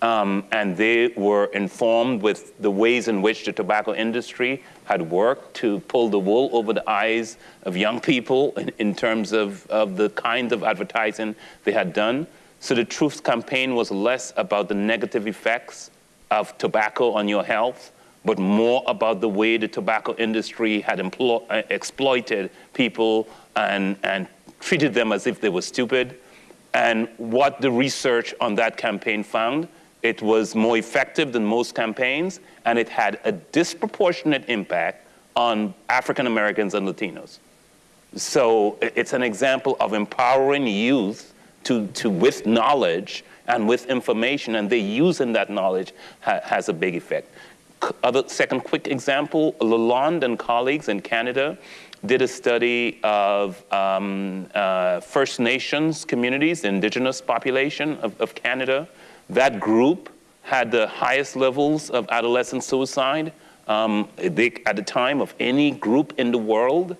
Um, and they were informed with the ways in which the tobacco industry had worked to pull the wool over the eyes of young people *laughs* in, in terms of, of the kind of advertising they had done. So the Truth campaign was less about the negative effects of tobacco on your health, but more about the way the tobacco industry had uh, exploited people and, and treated them as if they were stupid. And what the research on that campaign found it was more effective than most campaigns, and it had a disproportionate impact on African Americans and Latinos. So it's an example of empowering youth to, to with knowledge and with information, and they using that knowledge ha, has a big effect. Other, second quick example, Lalonde and colleagues in Canada did a study of um, uh, First Nations communities, indigenous population of, of Canada, that group had the highest levels of adolescent suicide um, they, at the time of any group in the world.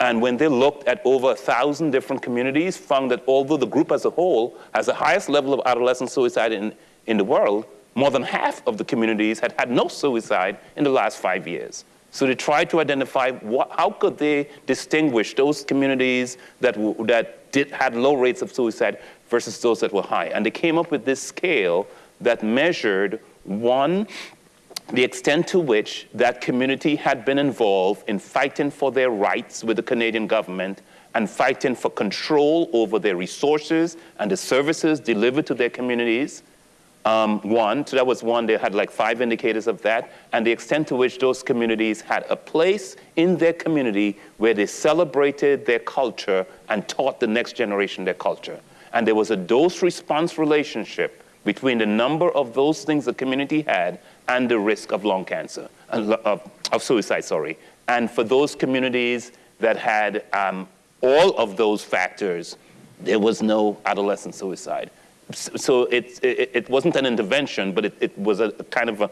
And when they looked at over a thousand different communities, found that although the group as a whole has the highest level of adolescent suicide in, in the world, more than half of the communities had had no suicide in the last five years. So they tried to identify what, how could they distinguish those communities that, that did, had low rates of suicide versus those that were high. And they came up with this scale that measured one, the extent to which that community had been involved in fighting for their rights with the Canadian government and fighting for control over their resources and the services delivered to their communities. Um, one, so that was one, they had like five indicators of that, and the extent to which those communities had a place in their community where they celebrated their culture and taught the next generation their culture. And there was a dose response relationship between the number of those things the community had and the risk of lung cancer, uh, of, of suicide, sorry. And for those communities that had um, all of those factors, there was no adolescent suicide. So it, it, wasn't an intervention, but it, it was a, a kind of a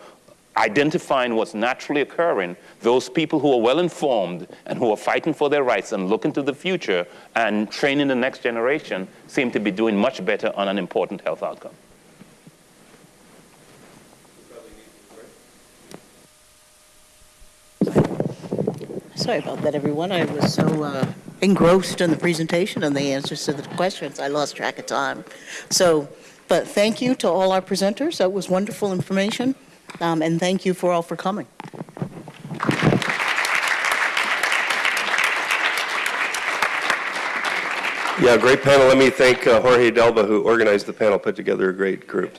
identifying what's naturally occurring, those people who are well informed and who are fighting for their rights and looking to the future and training the next generation seem to be doing much better on an important health outcome. Sorry about that, everyone. I was so uh, engrossed in the presentation and the answers to the questions, I lost track of time. So, but thank you to all our presenters. That was wonderful information. Um, and thank you for all for coming. Yeah, great panel. Let me thank uh, Jorge Delva, who organized the panel, put together a great group.